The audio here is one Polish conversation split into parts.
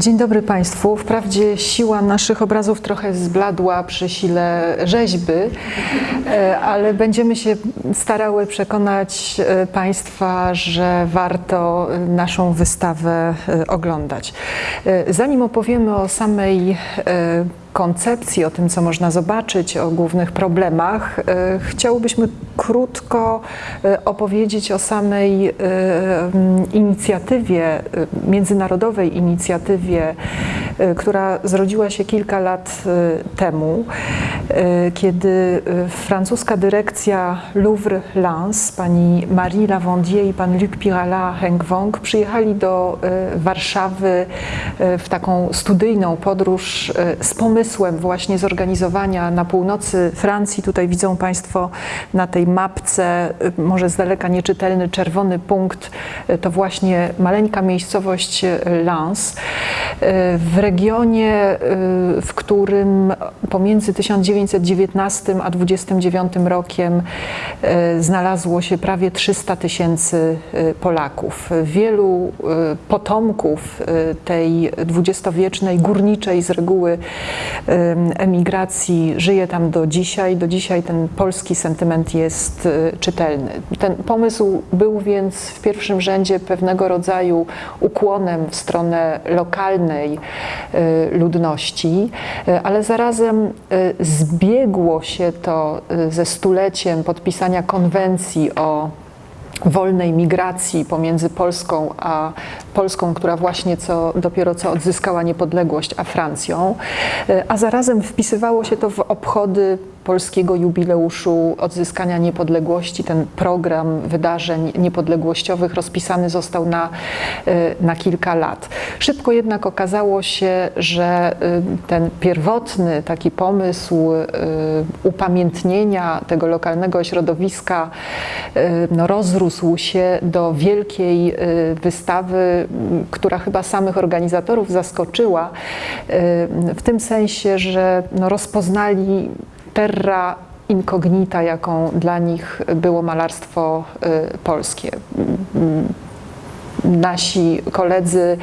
Dzień dobry Państwu. Wprawdzie siła naszych obrazów trochę zbladła przy sile rzeźby, e, ale będziemy się starały przekonać e, Państwa, że warto naszą wystawę e, oglądać. Zanim opowiemy o samej koncepcji, o tym, co można zobaczyć, o głównych problemach, e, chciałbyśmy krótko e, opowiedzieć o samej e, inicjatywie, międzynarodowej inicjatywie, która zrodziła się kilka lat temu, kiedy francuska dyrekcja Louvre Lens, pani Marie Lavandier i pan Luc Pirala Heng Wong przyjechali do Warszawy w taką studyjną podróż z pomysłem, właśnie zorganizowania na północy Francji, tutaj widzą Państwo na tej mapce, y, może z daleka nieczytelny czerwony punkt, y, to właśnie maleńka miejscowość y, Lens, w regionie, w którym pomiędzy 1919 a 29 rokiem znalazło się prawie 300 tysięcy Polaków. Wielu potomków tej dwudziestowiecznej górniczej z reguły emigracji żyje tam do dzisiaj. Do dzisiaj ten polski sentyment jest y, czytelny. Ten pomysł był więc w pierwszym rzędzie pewnego rodzaju ukłonem w stronę lokalnej y, ludności, y, ale zarazem zbiegło się to ze stuleciem podpisania konwencji o wolnej migracji pomiędzy Polską a Polską, która właśnie co, dopiero co odzyskała niepodległość, a Francją, a zarazem wpisywało się to w obchody polskiego jubileuszu odzyskania niepodległości. Ten program wydarzeń niepodległościowych rozpisany został na, e, na kilka lat. Szybko jednak okazało się, że e, ten pierwotny taki pomysł e, upamiętnienia tego lokalnego środowiska no, rozrósł się do wielkiej wystawy, która chyba samych organizatorów zaskoczyła, w tym sensie, że no, rozpoznali terra incognita, jaką dla nich było malarstwo y, polskie nasi koledzy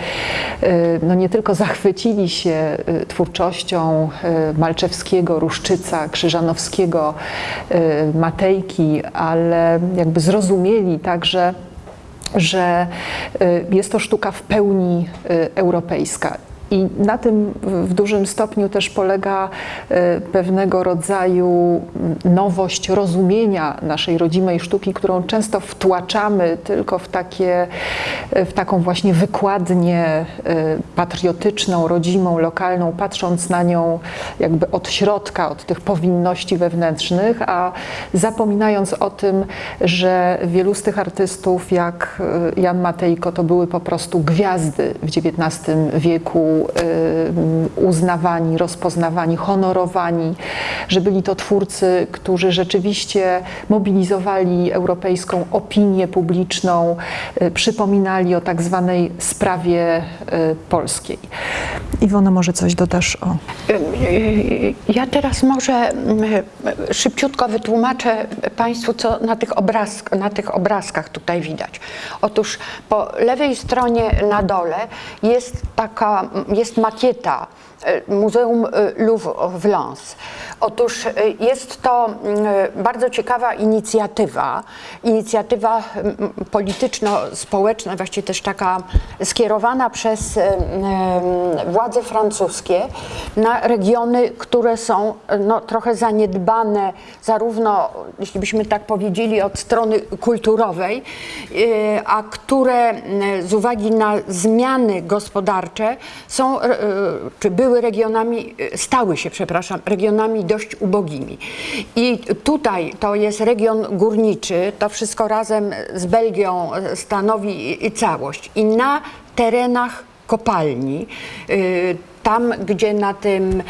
y, no nie tylko zachwycili się y, twórczością Malczewskiego, Ruszczyca, Krzyżanowskiego, Matejki, ale jakby zrozumieli także, że jest to sztuka w pełni europejska. I na tym w dużym stopniu też polega e, pewnego rodzaju nowość rozumienia naszej rodzimej sztuki, którą często wtłaczamy tylko w, takie, e, w taką właśnie wykładnię e, patriotyczną, rodzimą, lokalną, patrząc na nią jakby od środka, od tych powinności wewnętrznych, a zapominając o tym, że wielu z tych artystów, jak Jan Matejko, to były po prostu gwiazdy w XIX wieku Y, uznawani, rozpoznawani, honorowani, że byli to twórcy, którzy rzeczywiście mobilizowali europejską opinię publiczną, y, przypominali o tak zwanej sprawie y, polskiej. Iwona, może coś dodasz o... Ja teraz może szybciutko wytłumaczę Państwu, co na tych, obrazk, na tych obrazkach tutaj widać. Otóż po lewej stronie na dole jest taka jest makieta e, Muzeum e, Louvre w Lens. Otóż e, jest to bardzo ciekawa inicjatywa, inicjatywa polityczno-społeczna, właściwie też taka skierowana przez władze francuskie na regiony, które są no, trochę zaniedbane, zarówno, jeśli byśmy tak powiedzieli, od strony kulturowej, a które z uwagi na zmiany gospodarcze są, czy były regionami, stały się, przepraszam, regionami dość ubogimi. I tutaj to jest region górniczy, to wszystko razem z Belgią stanowi całość. I na terenach kopalni tam, gdzie na, tym,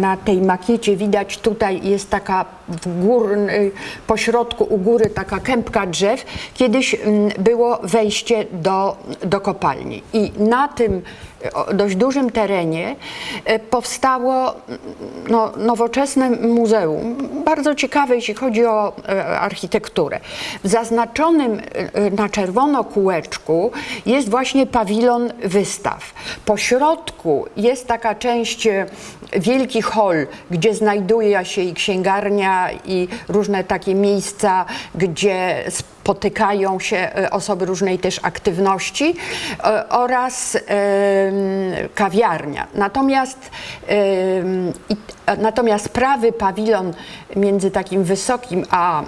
na tej makiecie widać, tutaj jest taka w gór, po środku u góry taka kępka drzew, kiedyś mm, było wejście do, do kopalni. I na tym dość dużym terenie e, powstało mm, no, nowoczesne muzeum, bardzo ciekawe, jeśli chodzi o e, architekturę. W zaznaczonym e, na czerwono kółeczku jest właśnie pawilon wystaw. Po środku jest taka część, wielki hol, gdzie znajduje się i księgarnia, i różne takie miejsca, gdzie spotykają się e, osoby różnej też aktywności e, oraz kawiarnia. Natomiast, a- natomiast prawy pawilon między takim wysokim a e,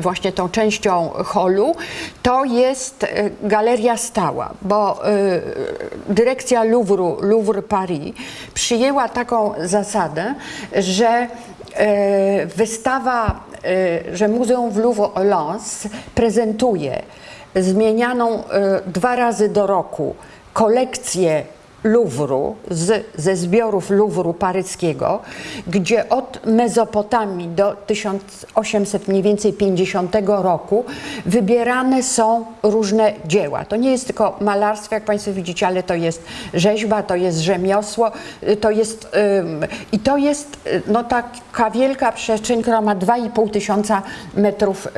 właśnie tą częścią holu to jest e, galeria stała, bo e, dyrekcja Louvru, Louvre Paris przyjęła taką zasadę, że e, wystawa, e, że Muzeum w Louvre-Lens prezentuje zmienianą e, dwa razy do roku kolekcję Luwru, z, ze zbiorów Luwru paryskiego, gdzie od Mezopotamii do 1800 mniej więcej 50 roku wybierane są różne dzieła. To nie jest tylko malarstwo, jak Państwo widzicie, ale to jest rzeźba, to jest rzemiosło, to jest, ym, i to jest y, no, taka wielka przestrzeń, która ma 2,5 tysiąca metrów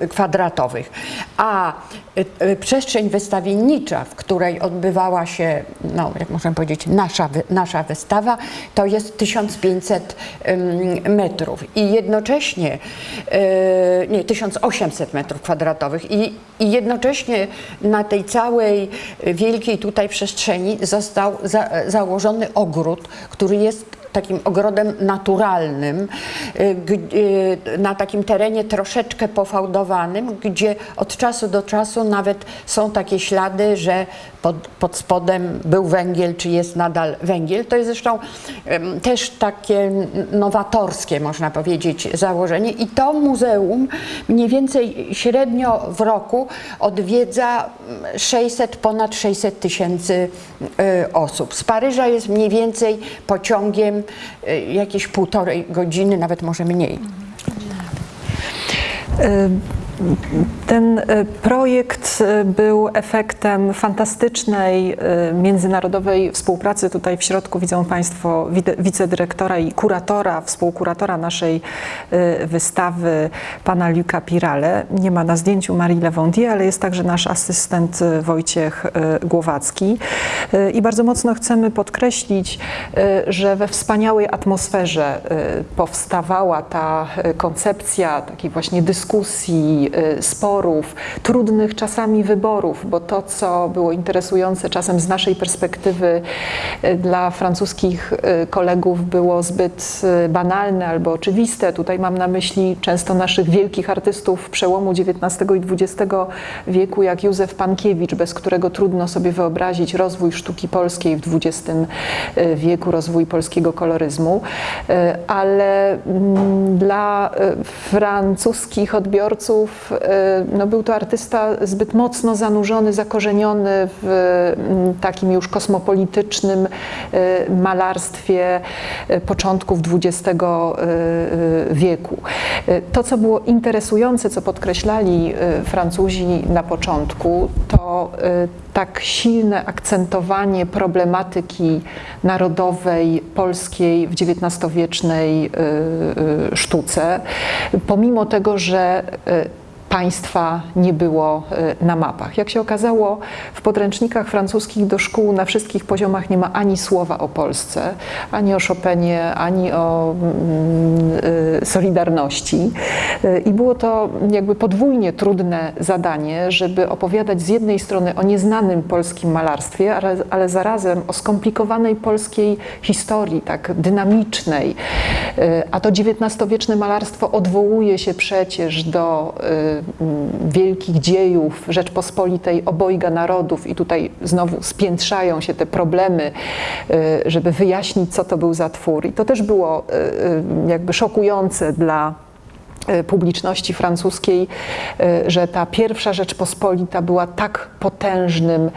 ym, kwadratowych. A y, y, przestrzeń wystawiennicza, w której odbywała się, no, jak możemy powiedzieć, nasza, nasza wystawa, to jest 1500 ym, metrów. I jednocześnie, y, nie, 1800 metrów kwadratowych. I, I jednocześnie na tej całej wielkiej tutaj przestrzeni został za, założony ogród, który jest takim ogrodem naturalnym, y, y, na takim terenie troszeczkę pofałdowanym, gdzie od czasu do czasu nawet są takie ślady, że pod, pod spodem był węgiel, czy jest nadal węgiel. To jest zresztą też takie nowatorskie, można powiedzieć, założenie. I to muzeum mniej więcej średnio w roku odwiedza mm, 600, ponad 600 tysięcy y, osób. Z Paryża jest mniej więcej pociągiem y, jakieś półtorej godziny, nawet może mniej. Ten e, projekt e, był efektem fantastycznej e, międzynarodowej współpracy. Tutaj w środku widzą Państwo wicedyrektora i kuratora, współkuratora naszej wystawy, pana Luca Pirale. Nie ma na zdjęciu Marii Lewondier, ale jest także nasz asystent Wojciech Głowacki. I bardzo mocno chcemy podkreślić, że we wspaniałej atmosferze powstawała ta koncepcja takiej właśnie dyskusji, sporów, trudnych czasami wyborów, bo to, co było interesujące czasem z naszej perspektywy y, dla francuskich y, kolegów było zbyt y, banalne albo oczywiste. Tutaj mam na myśli często naszych wielkich artystów przełomu XIX i XX wieku, jak Józef Pankiewicz, bez którego trudno sobie wyobrazić rozwój sztuki polskiej w XX wieku, rozwój polskiego koloryzmu, Y, ale mm, dla y, francuskich odbiorców y, no, był to artysta zbyt mocno zanurzony, zakorzeniony w mm, takim już kosmopolitycznym y, malarstwie y, początków XX wieku. To, co było interesujące, co podkreślali Francuzi na początku, to tak silne akcentowanie problematyki narodowej, polskiej w XIX-wiecznej sztuce, pomimo tego, że państwa nie było y, na mapach. Jak się okazało, w podręcznikach francuskich do szkół na wszystkich poziomach nie ma ani słowa o Polsce, ani o Chopinie, ani o mm, y, Solidarności. Y, I było to jakby podwójnie trudne zadanie, żeby opowiadać z jednej strony o nieznanym polskim malarstwie, ale, ale zarazem o skomplikowanej polskiej historii, tak dynamicznej. A to XIX-wieczne malarstwo odwołuje się przecież do wielkich dziejów Rzeczpospolitej obojga narodów i tutaj znowu spiętrzają się te problemy, y, żeby wyjaśnić, co to był za twór. I to też było y, y, jakby szokujące dla publiczności francuskiej, e, że ta pierwsza Rzeczpospolita była tak potężnym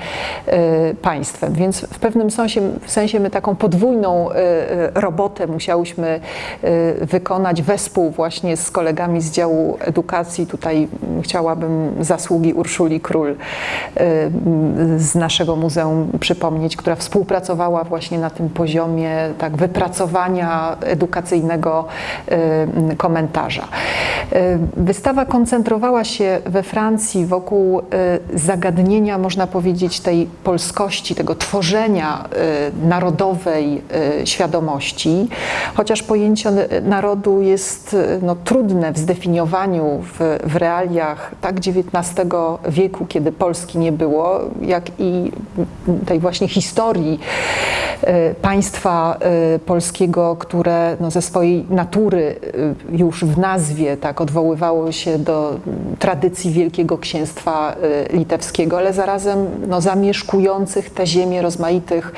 e, państwem. Więc w pewnym sensie, w sensie my taką podwójną robotę musiałyśmy wykonać wespół właśnie z kolegami z działu edukacji. Tutaj chciałabym zasługi Urszuli Król m, z naszego muzeum przypomnieć, która współpracowała właśnie na tym poziomie tak wypracowania edukacyjnego m, komentarza. E, Wystawa koncentrowała się we Francji wokół zagadnienia, można powiedzieć, tej polskości, tego tworzenia narodowej świadomości, chociaż pojęcie narodu jest no, trudne w zdefiniowaniu w, w realiach tak XIX wieku, kiedy Polski nie było, jak i tej właśnie historii e, państwa e, polskiego, które no, ze swojej natury e, już w nazwie tak odwoływało się do tradycji Wielkiego Księstwa Litewskiego, ale zarazem no, zamieszkujących te ziemię rozmaitych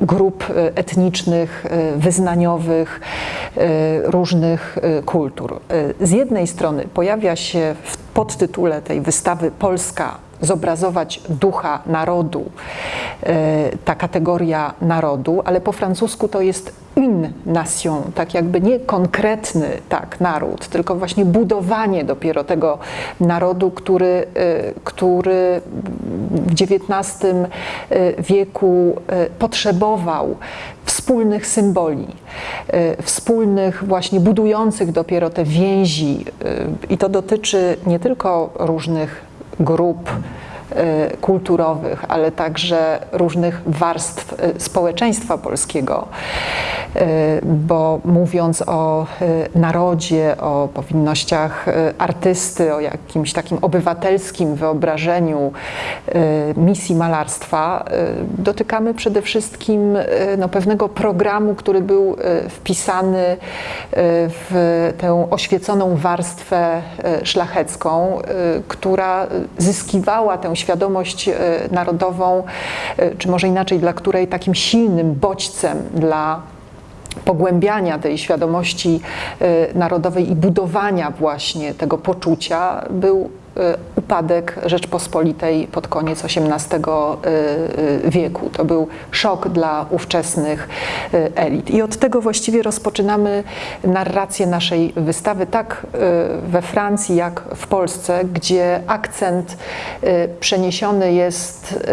grup etnicznych, wyznaniowych, różnych kultur. Z jednej strony pojawia się w podtytule tej wystawy Polska zobrazować ducha narodu, e, ta kategoria narodu, ale po francusku to jest une nation, tak jakby nie konkretny tak naród, tylko właśnie budowanie dopiero tego narodu, który, e, który w XIX e, wieku potrzebował wspólnych symboli, wspólnych właśnie budujących dopiero te więzi i to dotyczy nie tylko różnych grup e, kulturowych, ale także różnych warstw e, społeczeństwa polskiego, E, bo mówiąc o e, narodzie, o powinnościach e, artysty, o jakimś takim obywatelskim wyobrażeniu e, misji malarstwa, e, dotykamy przede wszystkim e, no, pewnego programu, który był e, wpisany e, w tę oświeconą warstwę e, szlachecką, e, która zyskiwała tę świadomość e, narodową, e, czy może inaczej, dla której takim silnym bodźcem dla pogłębiania tej świadomości e, narodowej i budowania właśnie tego poczucia był upadek Rzeczpospolitej pod koniec XVIII e, wieku. To był szok dla ówczesnych elit. I od tego właściwie rozpoczynamy narrację naszej wystawy, tak we Francji, jak w Polsce, gdzie akcent przeniesiony jest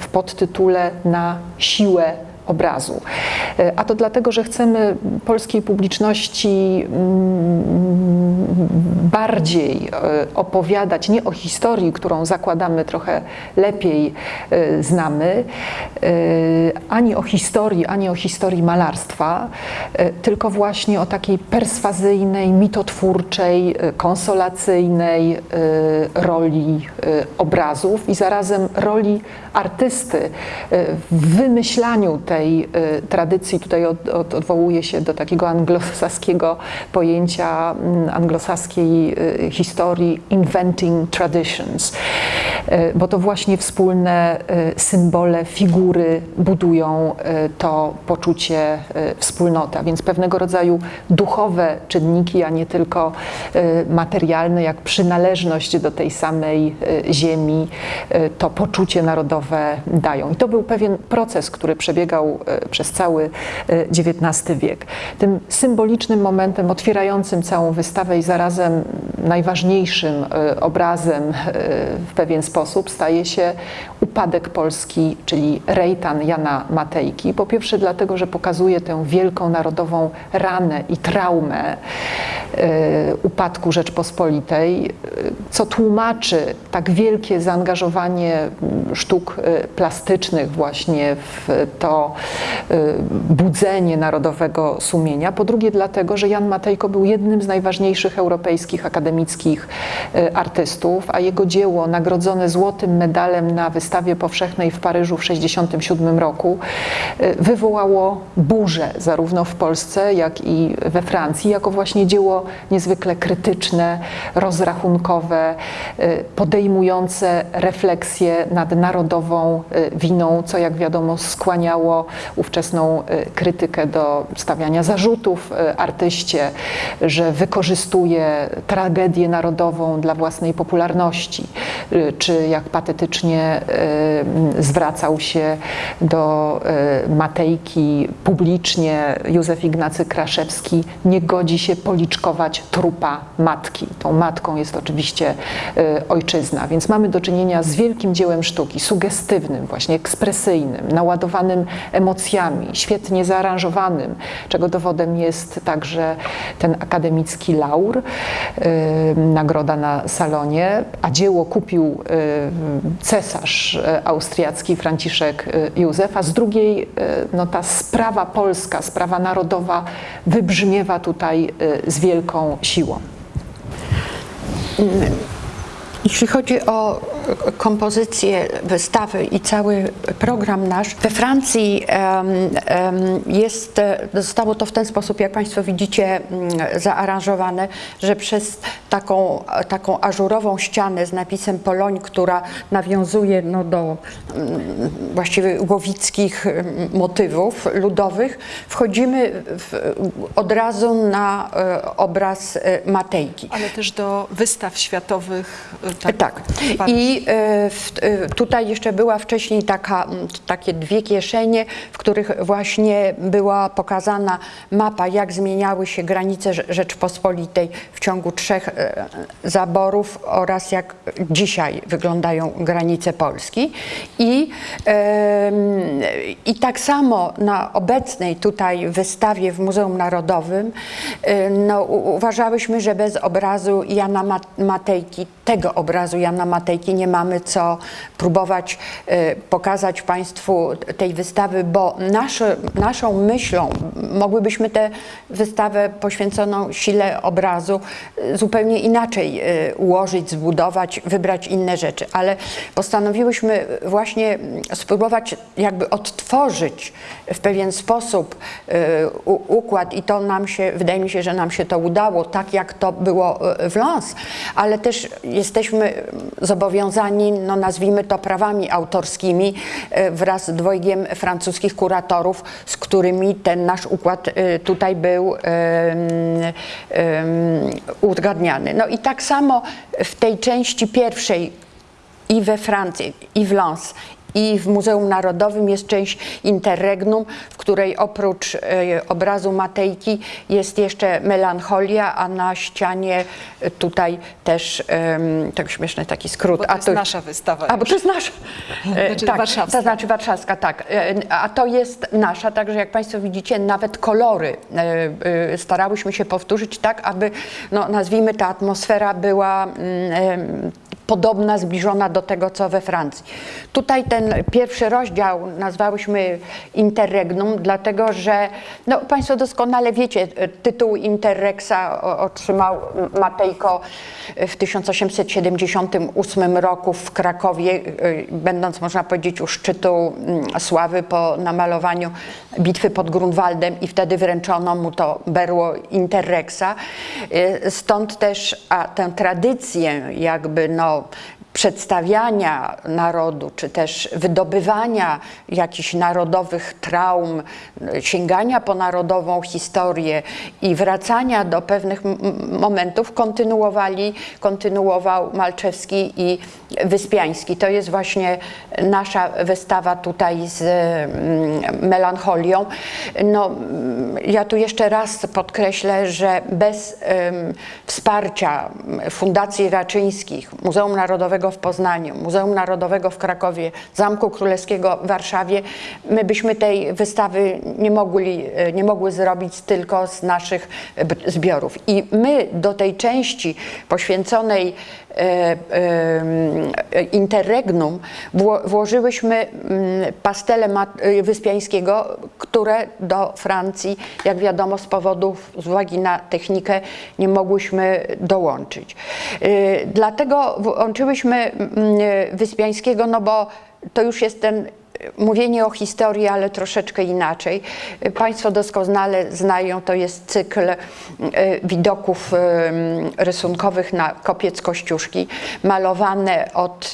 w podtytule na siłę obrazu. E, A to dlatego, że chcemy polskiej publiczności mm, bardziej e, opowiadać nie o historii, którą zakładamy trochę lepiej e, znamy, ani o historii, ani o historii malarstwa, tylko właśnie o takiej perswazyjnej, mitotwórczej, konsolacyjnej roli obrazów i zarazem roli artysty w wymyślaniu tej e, tradycji. Tutaj od, od, odwołuje się do takiego anglosaskiego pojęcia mm, anglosaskiej e, historii inventing traditions, E, bo to właśnie wspólne symbole, figury budują to poczucie e, wspólnoty, a więc pewnego rodzaju duchowe czynniki, a nie tylko materialne, jak przynależność do tej samej ziemi, to poczucie narodowe dają. I to był pewien proces, który przebiegał e, przez cały e, XIX wiek. Tym symbolicznym momentem otwierającym całą wystawę i zarazem najważniejszym e, obrazem e, w pewien sposób staje się upadek Polski, czyli rejtan Jana Matejki. Po pierwsze dlatego, że pokazuje tę wielką narodową ranę i traumę e, upadku Rzeczpospolitej, e, co tłumaczy tak wielkie zaangażowanie m, sztuk e, plastycznych właśnie w to e, budzenie narodowego sumienia. Po drugie dlatego, że Jan Matejko był jednym z najważniejszych europejskich akademickich e, artystów, a jego dzieło nagrodzone złotym medalem na wystawie powszechnej w Paryżu w 1967 roku, wywołało burzę zarówno w Polsce, jak i we Francji, jako właśnie dzieło niezwykle krytyczne, rozrachunkowe, y, podejmujące refleksję nad narodową y, winą, co jak wiadomo skłaniało ówczesną y, krytykę do stawiania zarzutów artyście, że wykorzystuje tragedię narodową dla własnej popularności, czy jak patetycznie y, zwracał się do Matejki publicznie Józef Ignacy Kraszewski, nie godzi się policzkować trupa matki. Tą matką jest oczywiście y, ojczyzna, więc mamy do czynienia z wielkim dziełem sztuki, sugestywnym, właśnie ekspresyjnym, naładowanym emocjami, świetnie zaaranżowanym, czego dowodem jest także ten akademicki laur, y, nagroda na salonie, a dzieło kupił y, cesarz austriacki Franciszek Józef, a z drugiej no, ta sprawa polska, sprawa narodowa wybrzmiewa tutaj z wielką siłą. Jeśli chodzi o kompozycję wystawy i cały program nasz, we Francji jest, e, zostało to w ten sposób, jak Państwo widzicie, mm, zaaranżowane, że przez taką, taką ażurową ścianę z napisem Poloń, która nawiązuje no, do mm, właściwie łowickich mm, motywów ludowych, wchodzimy w, od razu na e, obraz e, Matejki. Ale też do wystaw światowych. Tak. I e, w, e, tutaj jeszcze była wcześniej taka, takie dwie kieszenie, w których właśnie była pokazana mapa, jak zmieniały się granice Rze- Rzeczpospolitej w ciągu trzech e, zaborów oraz jak dzisiaj wyglądają granice Polski. I, i tak samo na obecnej tutaj wystawie w Muzeum Narodowym no, uważałyśmy, że bez obrazu Jana Ma- Matejki, tego obrazu Jana Matejki nie mamy co próbować e, pokazać Państwu tej wystawy, bo nasze, naszą myślą mogłybyśmy tę wystawę poświęconą sile obrazu e, zupełnie inaczej e, ułożyć, zbudować, wybrać inne rzeczy, ale postanowiłyśmy właśnie mm, spróbować jakby odtworzyć w pewien sposób układ i to nam się, wydaje mi się, że nam się to udało, tak jak to było w Lens, ale też jesteśmy zobowiązani, no nazwijmy to prawami autorskimi e, wraz z dwojgiem francuskich kuratorów, z którymi ten nasz układ e, tutaj był uzgadniany. No i tak samo w tej części pierwszej i we Francji, i w Lens, i w Muzeum Narodowym jest część Interregnum, w której oprócz e, obrazu Matejki jest jeszcze melancholia, a na ścianie e, tutaj też, tak śmieszny taki skrót. Bo to a jest nasza wystawa A, bo to jest nasza. E, Znaczy tak, warszawska. To znaczy warszawska, tak. A to jest nasza, także jak Państwo widzicie, nawet kolory starałyśmy się powtórzyć tak, aby, no, nazwijmy, ta atmosfera była mm, podobna, zbliżona do tego, co we Francji. Tutaj ten pierwszy rozdział nazwałyśmy Interregnum, dlatego że no, Państwo doskonale wiecie, e, tytuł Interrexa otrzymał Matejko w 1878 roku w Krakowie, e, będąc, można powiedzieć, u szczytu mm, sławy po namalowaniu bitwy pod Grunwaldem i wtedy wręczono mu to berło Interrexa. E, Stąd też a, tę tradycję jakby no, przedstawiania narodu, czy też wydobywania jakichś narodowych traum, sięgania po narodową historię i wracania do pewnych momentów kontynuowali, kontynuował Malczewski i Wyspiański. To jest właśnie nasza wystawa tutaj z mm, melancholią. No, mm, ja tu jeszcze raz podkreślę, że bez em, wsparcia Fundacji Raczyńskich, Muzeum Narodowego w Poznaniu, Muzeum Narodowego w Krakowie, Zamku Królewskiego w Warszawie, my byśmy tej wystawy nie, mogli, e, nie mogły zrobić tylko z naszych b- zbiorów. I my do tej części poświęconej interregnum wło- włożyłyśmy mm, pastele y, Wyspiańskiego, które do Francji, jak wiadomo, z powodów, z uwagi na technikę, nie mogłyśmy dołączyć. Dlatego włączyłyśmy mm, Wyspiańskiego, no bo to już jest ten mówienie o historii, ale troszeczkę inaczej. Państwo doskonale znają, to jest cykl e, widoków e, rysunkowych na kopiec Kościuszki, malowane od,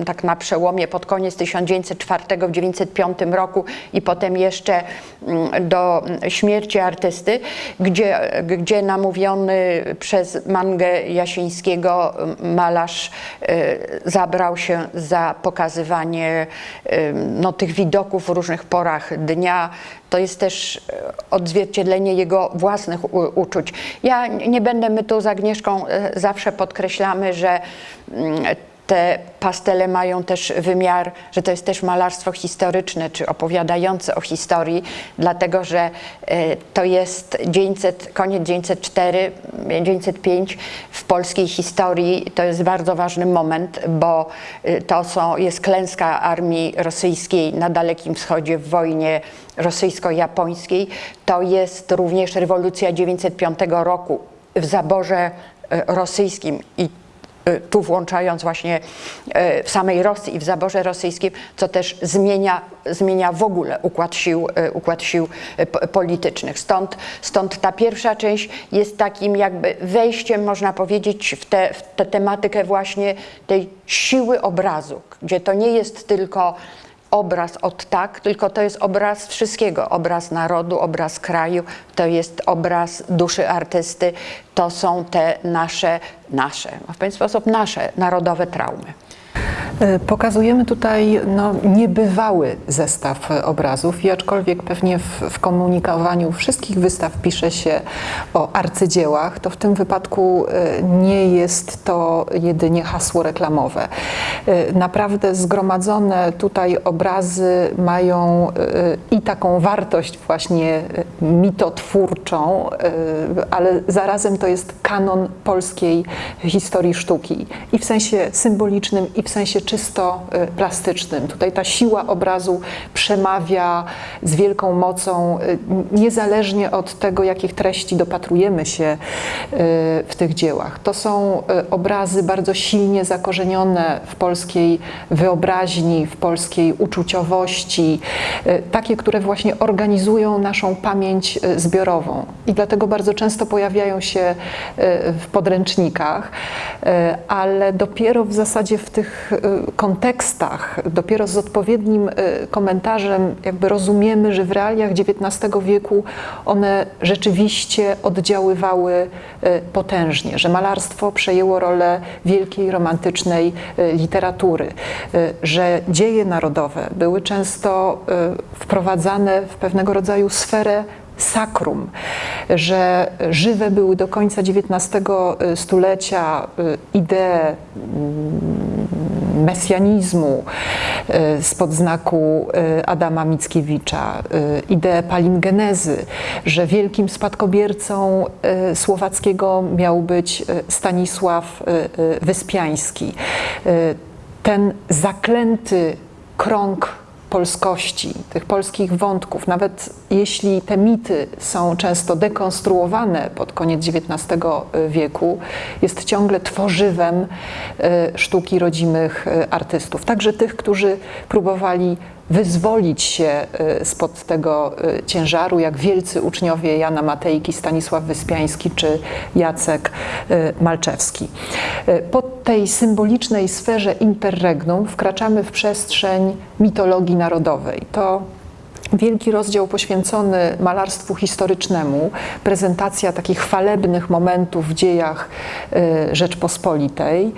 e, tak na przełomie, pod koniec 1904 w 1905 roku i potem jeszcze mm, do śmierci artysty, gdzie, gdzie namówiony przez Mangę Jasińskiego malarz e, zabrał się za pokazywanie no, tych widoków w różnych porach dnia. To jest też e, odzwierciedlenie jego własnych u- uczuć. Ja nie będę, my tu z Agnieszką e, zawsze podkreślamy, że mm, te pastele mają też wymiar, że to jest też malarstwo historyczne, czy opowiadające o historii, dlatego że e, to jest 900, koniec 904, 905 w polskiej historii. To jest bardzo ważny moment, bo e, to są, jest klęska armii rosyjskiej na Dalekim Wschodzie w wojnie rosyjsko-japońskiej. To jest również rewolucja 905 roku w zaborze e, rosyjskim i tu włączając właśnie y, w samej Rosji i w zaborze rosyjskim, co też zmienia, zmienia w ogóle układ sił, y, układ sił y, po- politycznych. Stąd, stąd ta pierwsza część jest takim jakby wejściem, można powiedzieć, w tę w tę tematykę właśnie tej siły obrazu, gdzie to nie jest tylko obraz od tak, tylko to jest obraz wszystkiego. Obraz narodu, obraz kraju, to jest obraz duszy artysty. To są te nasze, nasze, w pewien sposób nasze narodowe traumy. E, Pokazujemy tutaj no, niebywały zestaw obrazów i aczkolwiek pewnie w, w komunikowaniu wszystkich wystaw pisze się o arcydziełach, to w tym wypadku e, nie jest to jedynie hasło reklamowe. E, Naprawdę zgromadzone tutaj obrazy mają i taką wartość właśnie mitotwórczą, ale zarazem to jest kanon polskiej historii sztuki i w sensie symbolicznym, i w sensie czysto y, plastycznym. Tutaj ta siła obrazu przemawia z wielką mocą, y, niezależnie od tego, jakich treści dopatrujemy się y, w tych dziełach. To są obrazy bardzo silnie zakorzenione w polskiej wyobraźni, w polskiej uczuciowości, takie, które właśnie organizują naszą pamięć zbiorową. I dlatego bardzo często pojawiają się w podręcznikach, ale dopiero w zasadzie w tych y, kontekstach, dopiero z odpowiednim y, komentarzem, jakby rozumiemy, że w realiach XIX wieku one rzeczywiście oddziaływały y, potężnie, że malarstwo przejęło rolę wielkiej romantycznej literatury, że dzieje narodowe były często wprowadzane w pewnego rodzaju sferę sakrum, że żywe były do końca XIX stulecia idee mm, mesjanizmu y, spod znaku y, Adama Mickiewicza, y, ideę palingenezy, że wielkim spadkobiercą Słowackiego miał być Stanisław Wyspiański. Ten zaklęty krąg polskości, tych polskich wątków, nawet jeśli te mity są często dekonstruowane pod koniec XIX wieku, jest ciągle tworzywem e, sztuki rodzimych e, artystów. Także tych, którzy próbowali wyzwolić się e, spod tego e, ciężaru, jak wielcy uczniowie Jana Matejki, Stanisław Wyspiański czy Jacek e, Malczewski. Po tej symbolicznej sferze interregnum wkraczamy w przestrzeń mitologii narodowej. To wielki rozdział poświęcony malarstwu historycznemu, prezentacja takich chwalebnych momentów w dziejach e, Rzeczpospolitej.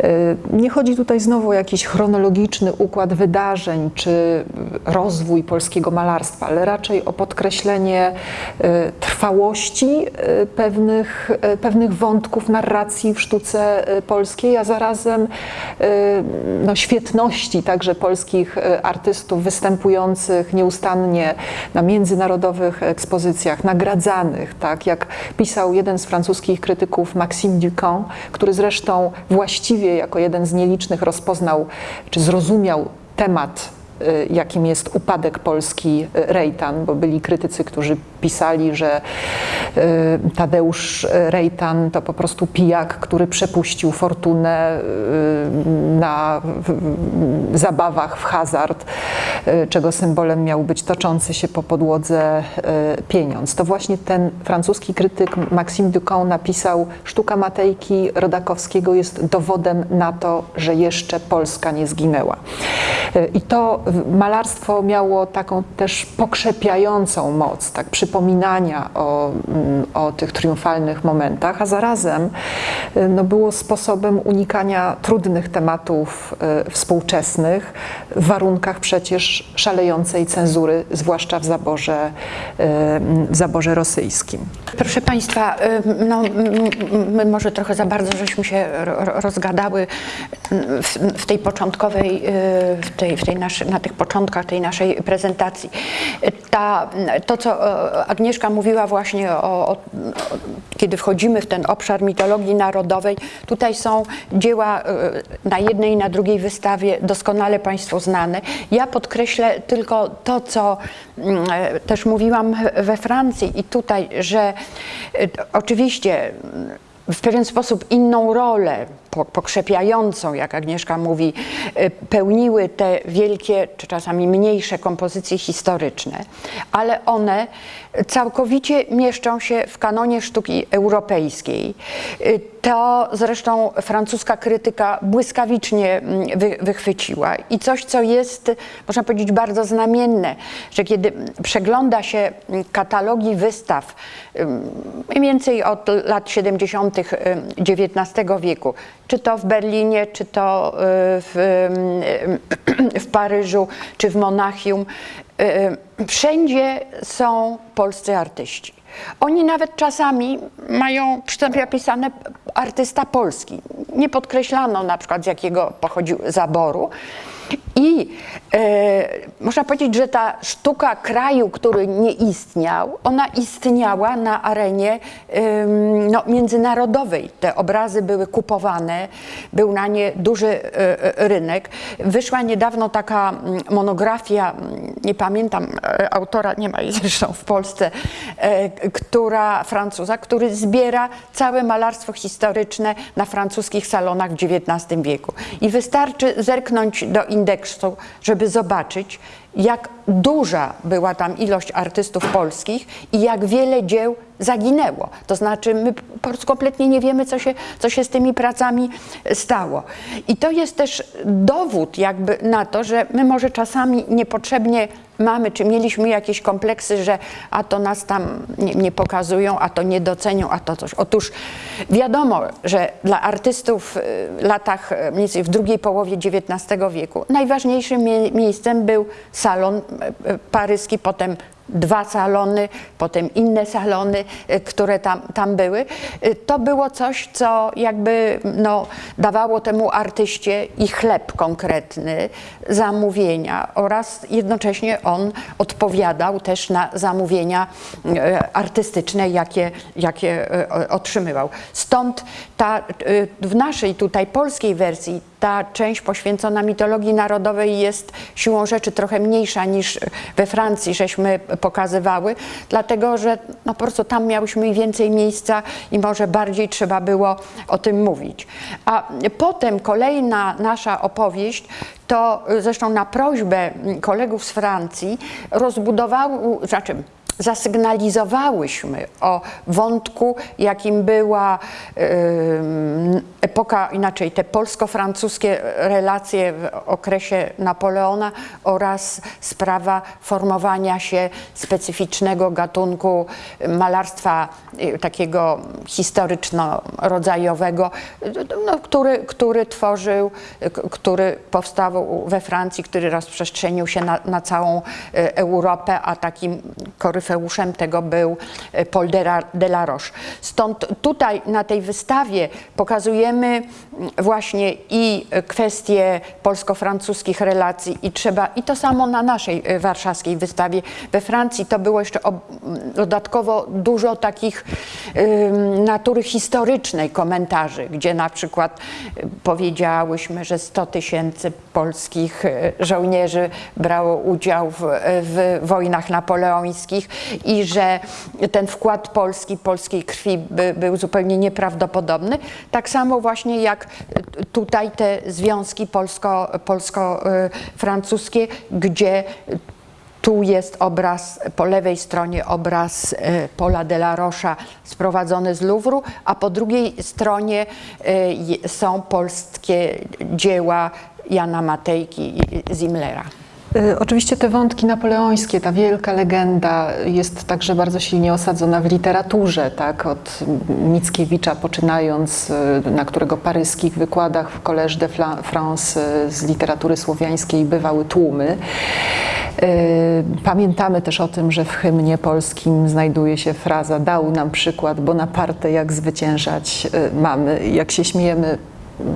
E, Nie chodzi tutaj znowu o jakiś chronologiczny układ wydarzeń czy rozwój polskiego malarstwa, ale raczej o podkreślenie e, trwałości pewnych, pewnych wątków narracji w sztuce polskiej, a zarazem no, świetności także polskich artystów występujących nieustannie na międzynarodowych ekspozycjach, nagradzanych, tak jak pisał jeden z francuskich krytyków Maxime Ducamp, który zresztą właściwie jako jeden z nielicznych rozpoznał czy zrozumiał temat jakim jest upadek Polski y, Rejtan, bo byli krytycy, którzy pisali, że y, Tadeusz Rejtan to po prostu pijak, który przepuścił fortunę y, na zabawach w hazard, y, czego symbolem miał być toczący się po podłodze y, pieniądz. To właśnie ten francuski krytyk Maxime Ducamp napisał Sztuka Matejki Rodakowskiego jest dowodem na to, że jeszcze Polska nie zginęła. Y, I to malarstwo miało taką też pokrzepiającą moc, tak przypominania o, mm, o tych triumfalnych momentach, a zarazem y, no, było sposobem unikania trudnych tematów y, współczesnych w warunkach przecież szalejącej cenzury, zwłaszcza w zaborze, y, w zaborze rosyjskim. Proszę Państwa, no, my może trochę za bardzo żeśmy się ro- ro- rozgadały w, w tej początkowej, w tej, w tej naszy, na tych początkach tej naszej prezentacji. Ta, to, co e, Agnieszka mówiła właśnie o, o, kiedy wchodzimy w ten obszar mitologii narodowej, tutaj są dzieła y, na jednej i na drugiej wystawie doskonale Państwu znane. Ja podkreślę tylko to, co mm, e, też mówiłam we Francji i tutaj, że oczywiście mm, w pewien sposób inną rolę, pokrzepiającą, jak Agnieszka mówi, y, pełniły te wielkie, czy czasami mniejsze kompozycje historyczne, ale one całkowicie mieszczą się w kanonie sztuki europejskiej. Y, To zresztą francuska krytyka błyskawicznie mm, wy, wychwyciła i coś, co jest, można powiedzieć, bardzo znamienne, że kiedy przegląda się mm, katalogi wystaw, mniej więcej od lat 70. ym, XIX wieku, czy to w Berlinie, czy to y, w, ym, w Paryżu, czy w Monachium, y, wszędzie są polscy artyści. Oni nawet czasami mają napisane artysta polski. Nie podkreślano na przykład z jakiego pochodził zaboru. I e, można powiedzieć, że ta sztuka kraju, który nie istniał, ona istniała na arenie ym, no, międzynarodowej. Te obrazy były kupowane, był na nie duży e, e, rynek. Wyszła niedawno taka mm, monografia, mm, nie pamiętam e, autora, nie ma jej zresztą w Polsce, e, która Francuza, który zbiera całe malarstwo historyczne na francuskich salonach w XIX wieku. I wystarczy zerknąć do indeksu, żeby zobaczyć, jak duża była tam ilość artystów polskich i jak wiele dzieł zaginęło. To znaczy, my po prostu kompletnie nie wiemy, co się, co się z tymi pracami stało. I to jest też dowód jakby na to, że my może czasami niepotrzebnie mamy, czy mieliśmy jakieś kompleksy, że a to nas tam nie, nie pokazują, a to nie docenią, a to coś. Otóż wiadomo, że dla artystów w latach e, mniej więcej w drugiej połowie XIX wieku najważniejszym mie- miejscem był salon e, e, paryski, potem dwa salony, potem inne salony, e, które tam, tam były. E, To było coś, co jakby no, dawało temu artyście i chleb konkretny, zamówienia oraz jednocześnie on odpowiadał też na zamówienia e, artystyczne, jakie, jakie otrzymywał. Stąd ta, w naszej tutaj polskiej wersji ta część poświęcona mitologii narodowej jest siłą rzeczy trochę mniejsza niż we Francji, żeśmy pokazywały, dlatego że no po prostu tam miałyśmy więcej miejsca i może bardziej trzeba było o tym mówić. A potem kolejna nasza opowieść to y, zresztą na prośbę kolegów z Francji rozbudowały, znaczy zasygnalizowałyśmy o wątku, jakim była epoka, inaczej te polsko-francuskie relacje w okresie Napoleona oraz sprawa formowania się specyficznego gatunku malarstwa y, takiego historyczno-rodzajowego, no, który, który tworzył, który powstał we Francji, który rozprzestrzenił się na, na całą y, Europę, a takim koryfeuszem Orfeuszem tego był e, Paul de la- de la Roche. Stąd tutaj na tej wystawie pokazujemy mm, właśnie i e, kwestie polsko-francuskich relacji i trzeba, i to samo na naszej e, warszawskiej wystawie. We Francji to było jeszcze ob, dodatkowo dużo takich natury historycznej komentarzy, gdzie na przykład powiedziałyśmy, że 100 tysięcy polskich żołnierzy brało udział w, w wojnach napoleońskich i że ten wkład Polski, polskiej krwi by, był zupełnie nieprawdopodobny. Tak samo właśnie jak y, tutaj te związki polsko, polsko-francuskie, gdzie tu jest obraz, po lewej stronie obraz e, Paula de la Rocha sprowadzony z Louvru, a po drugiej stronie je- są polskie dzieła Jana Matejki i Zimmlera. Y, Oczywiście te wątki napoleońskie, ta wielka legenda jest także bardzo silnie osadzona w literaturze, tak? Od Mickiewicza poczynając, y, na którego paryskich wykładach w Collège de France y, z literatury słowiańskiej bywały tłumy. Pamiętamy też o tym, że w hymnie polskim znajduje się fraza dał nam przykład Bonaparte jak zwyciężać mamy. Jak się śmiejemy,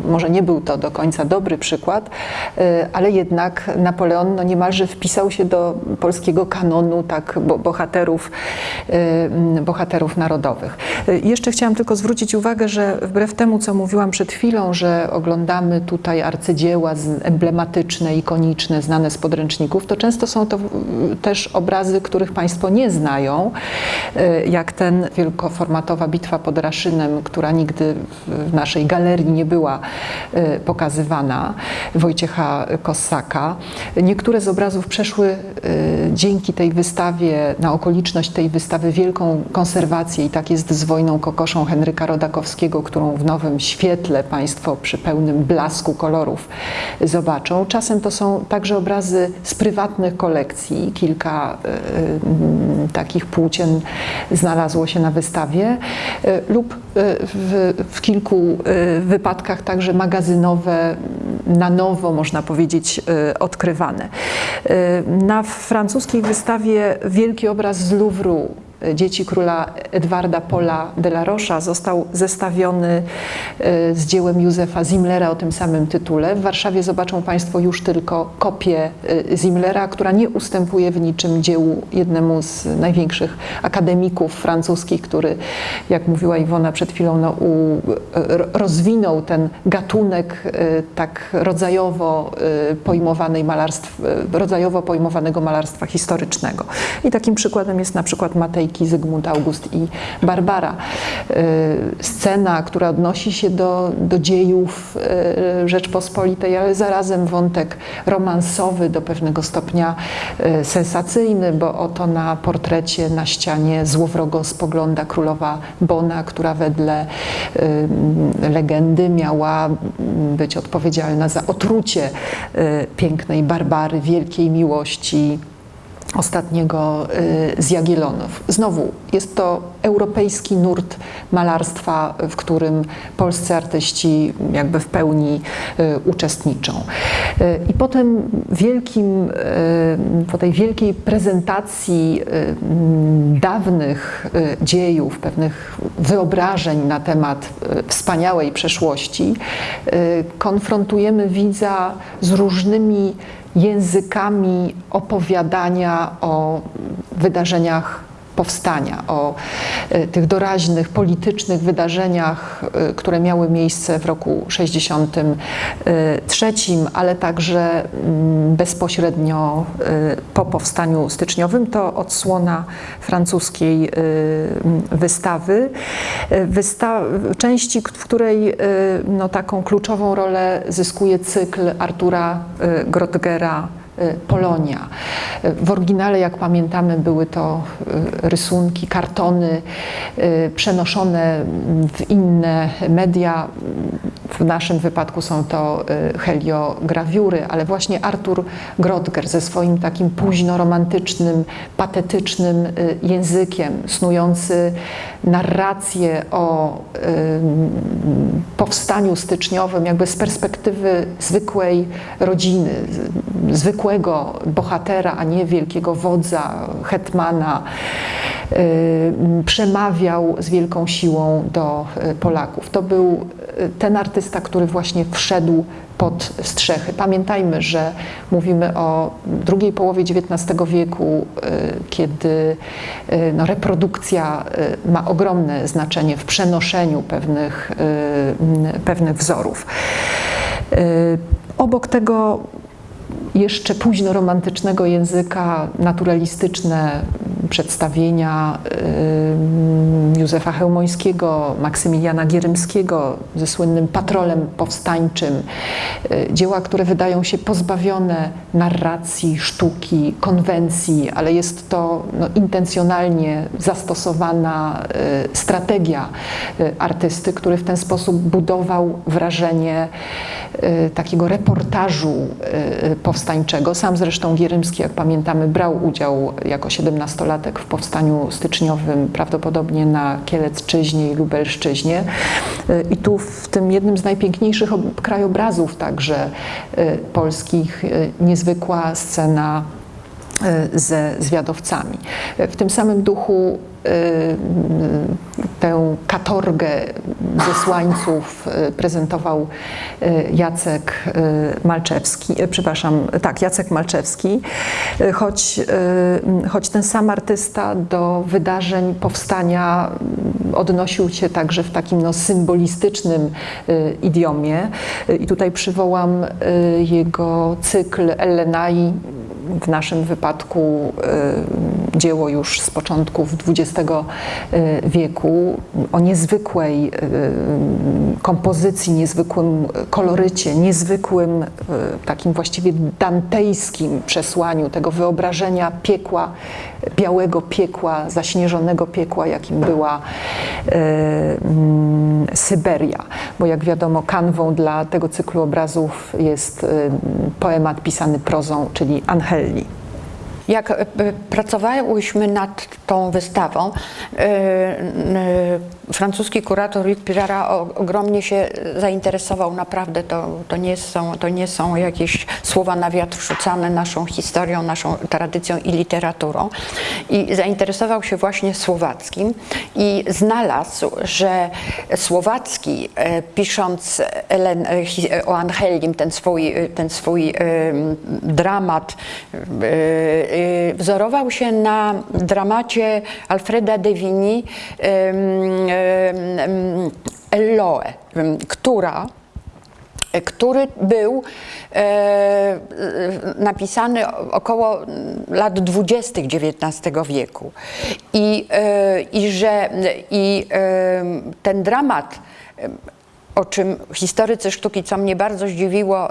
może nie był to do końca dobry przykład, y, ale jednak Napoleon no niemalże wpisał się do polskiego kanonu tak, bo- bohaterów, y, mm, bohaterów narodowych. Y, Jeszcze chciałam tylko zwrócić uwagę, że wbrew temu, co mówiłam przed chwilą, że oglądamy tutaj arcydzieła emblematyczne, ikoniczne, znane z podręczników, to często są to też obrazy, których Państwo nie znają, jak ten wielkoformatowa bitwa pod Raszynem, która nigdy w naszej galerii nie była y, pokazywana, Wojciecha Kossaka. Niektóre z obrazów przeszły y, dzięki tej wystawie, na okoliczność tej wystawy, wielką konserwację i tak jest z wojną kokoszą Henryka Rodakowskiego, którą w nowym świetle Państwo przy pełnym blasku kolorów zobaczą. Czasem to są także obrazy z prywatnych kolekcji. Kilka y, takich płócien znalazło się na wystawie lub w, w kilku wypadkach także magazynowe, na nowo można powiedzieć y, odkrywane. Y, Na francuskiej wystawie wielki obraz z Louvru Dzieci króla Edwarda Pola de la Rocha został zestawiony y, z dziełem Józefa Zimmlera o tym samym tytule. W Warszawie zobaczą Państwo już tylko kopię y, Zimmlera, która nie ustępuje w niczym dziełu jednemu z największych akademików francuskich, który, jak mówiła Iwona przed chwilą, no, u, ro- rozwinął ten gatunek tak rodzajowo pojmowanej malarstw, rodzajowo pojmowanego malarstwa historycznego. I takim przykładem jest na przykład Zygmunt August i Barbara. Y, Scena, która odnosi się do, do dziejów y, Rzeczpospolitej, ale zarazem wątek romansowy, do pewnego stopnia y, sensacyjny, bo oto na portrecie na ścianie złowrogo spogląda królowa Bona, która wedle legendy miała być odpowiedzialna za otrucie pięknej Barbary, wielkiej miłości ostatniego y, z Jagiellonów. Znowu jest to europejski nurt malarstwa, w którym polscy artyści jakby w pełni y, uczestniczą. Y, I po tym wielkim, po tej wielkiej prezentacji dawnych dziejów, pewnych wyobrażeń na temat wspaniałej przeszłości, konfrontujemy widza z różnymi językami opowiadania o wydarzeniach powstania, o e, tych doraźnych, politycznych wydarzeniach, e, które miały miejsce w roku 63, ale także mm, bezpośrednio e, po powstaniu styczniowym. To odsłona francuskiej wystawy. Wysta części, w której no, taką kluczową rolę zyskuje cykl Artura Grotgera Polonia. Y, W oryginale, jak pamiętamy, były to y, rysunki, kartony y, przenoszone w inne media. w naszym wypadku są to y, heliograwiury, ale właśnie Artur Grodger ze swoim takim późno-romantycznym, patetycznym y, językiem, snujący narrację o y, powstaniu styczniowym, jakby z perspektywy zwykłej rodziny, z- zwykłego bohatera, a nie wielkiego wodza, hetmana, przemawiał z wielką siłą do y, Polaków. To był y, ten artysta, który właśnie wszedł pod strzechy. Pamiętajmy, że mówimy o drugiej połowie XIX wieku, y, kiedy no, reprodukcja ma ogromne znaczenie w przenoszeniu pewnych, pewnych wzorów. Obok tego jeszcze późno romantycznego języka, naturalistyczne przedstawienia Józefa Chełmońskiego, Maksymiliana Gierymskiego ze słynnym patrolem powstańczym. Y, Dzieła, które wydają się pozbawione narracji, sztuki, konwencji, ale jest to no, intencjonalnie zastosowana y, strategia y, artysty, który w ten sposób budował wrażenie takiego reportażu y, powstańczego. Sam zresztą Gierymski, jak pamiętamy, brał udział jako siedemnastolatek w powstaniu styczniowym, prawdopodobnie na Kielecczyźnie i Lubelszczyźnie. Y, I tu w tym jednym z najpiękniejszych ob- krajobrazów także y, polskich y, niezwykła scena ze zwiadowcami. Y, W tym samym duchu y, tę katorgę zesłańców prezentował Jacek Malczewski, przepraszam, tak, Jacek Malczewski, choć, choć ten sam artysta do wydarzeń powstania odnosił się także w takim no, symbolistycznym idiomie. I tutaj przywołam jego cykl Ellenai, w naszym wypadku y, dzieło już z początków XX y, wieku, o niezwykłej y, kompozycji, niezwykłym kolorycie, niezwykłym takim właściwie dantejskim przesłaniu tego wyobrażenia piekła, białego piekła, zaśnieżonego piekła, jakim była Syberia. Bo jak wiadomo, kanwą dla tego cyklu obrazów jest y, poemat pisany prozą, czyli Angelli. Jak e, pracowałyśmy nad tą wystawą, e, e, francuski kurator Luc Pirara ogromnie się zainteresował. Naprawdę to, to, nie są, to nie są jakieś słowa na wiatr rzucane naszą historią, naszą tradycją i literaturą. I zainteresował się właśnie słowackim i znalazł, że Słowacki, e, pisząc o Angelim, ten swój, ten swój dramat, wzorował się na dramacie Alfreda de Vigny Elloe, która który był e, e, napisany około lat 20. XIX wieku. I, e, i że i, e, ten dramat e, o czym historycy sztuki, co mnie bardzo zdziwiło,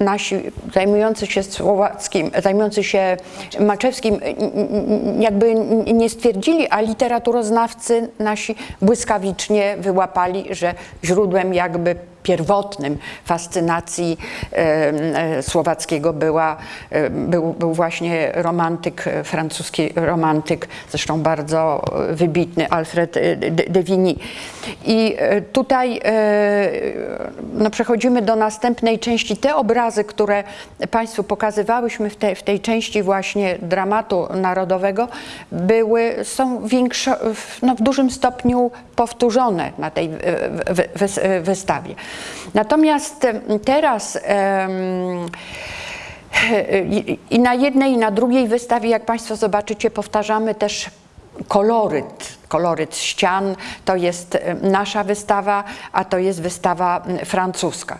nasi zajmujący się słowackim, zajmujący się Maczewskim, jakby nie stwierdzili, a literaturoznawcy nasi błyskawicznie wyłapali, że źródłem jakby pierwotnym fascynacji e, słowackiego była, e, był, był właśnie romantyk, francuski romantyk, zresztą bardzo wybitny Alfred e, de, Vigny. I tutaj no, przechodzimy do następnej części. Te obrazy, które Państwu pokazywałyśmy w, te, w tej części właśnie dramatu narodowego, były, są większo, no, w dużym stopniu powtórzone na tej wy- wy- wy- wystawie. Natomiast teraz i, i na jednej i na drugiej wystawie, jak Państwo zobaczycie, powtarzamy też koloryt, koloryt ścian. To jest em, nasza wystawa, a to jest wystawa francuska.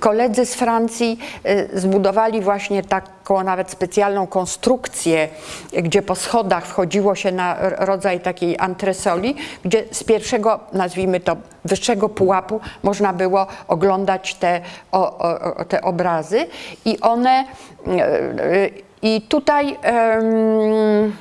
Koledzy z Francji e, zbudowali właśnie taką nawet specjalną konstrukcję, gdzie po schodach wchodziło się na rodzaj takiej antresoli, gdzie z pierwszego, nazwijmy to, wyższego pułapu można było oglądać te, o, o, te obrazy i one e, e, i tutaj em,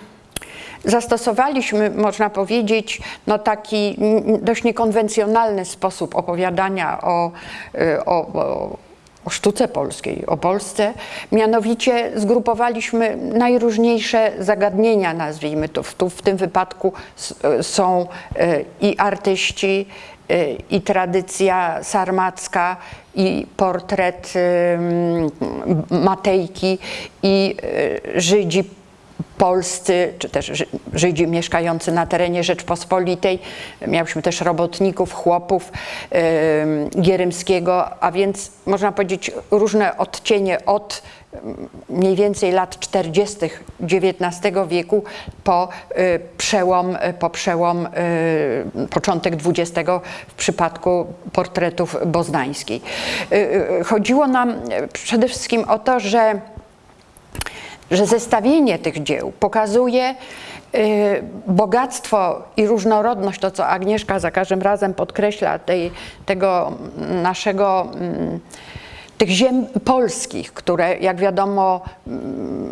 zastosowaliśmy, można powiedzieć, no taki dość niekonwencjonalny sposób opowiadania o, y, o, o, o sztuce polskiej, o Polsce. Mianowicie zgrupowaliśmy najróżniejsze zagadnienia, nazwijmy to. Tu w tym wypadku s- są y, i artyści, y, i tradycja sarmacka, i portret Matejki, i y, Żydzi polscy, czy też Ży- Żydzi mieszkający na terenie Rzeczpospolitej. Mieliśmy też robotników, chłopów ym, Gierymskiego, a więc można powiedzieć różne odcienie od mniej więcej lat 40. XIX wieku po y, przełom, po przełom y, początek XX w przypadku portretów boznańskiej. Y, y, Chodziło nam y, przede wszystkim o to, że że zestawienie tych dzieł pokazuje y, bogactwo i różnorodność, to co Agnieszka za każdym razem podkreśla, tej, tego naszego, mm, tych ziem polskich, które jak wiadomo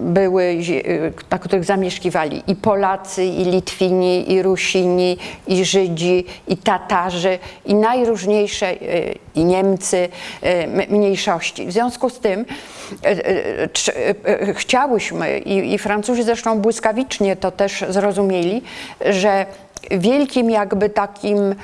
były, y, na których zamieszkiwali i Polacy, i Litwini, i Rusini, i Żydzi, i Tatarzy, i najróżniejsze, y, i Niemcy, y, mniejszości. W związku z tym chciałyśmy, i, i Francuzi zresztą błyskawicznie to też zrozumieli, że wielkim jakby takim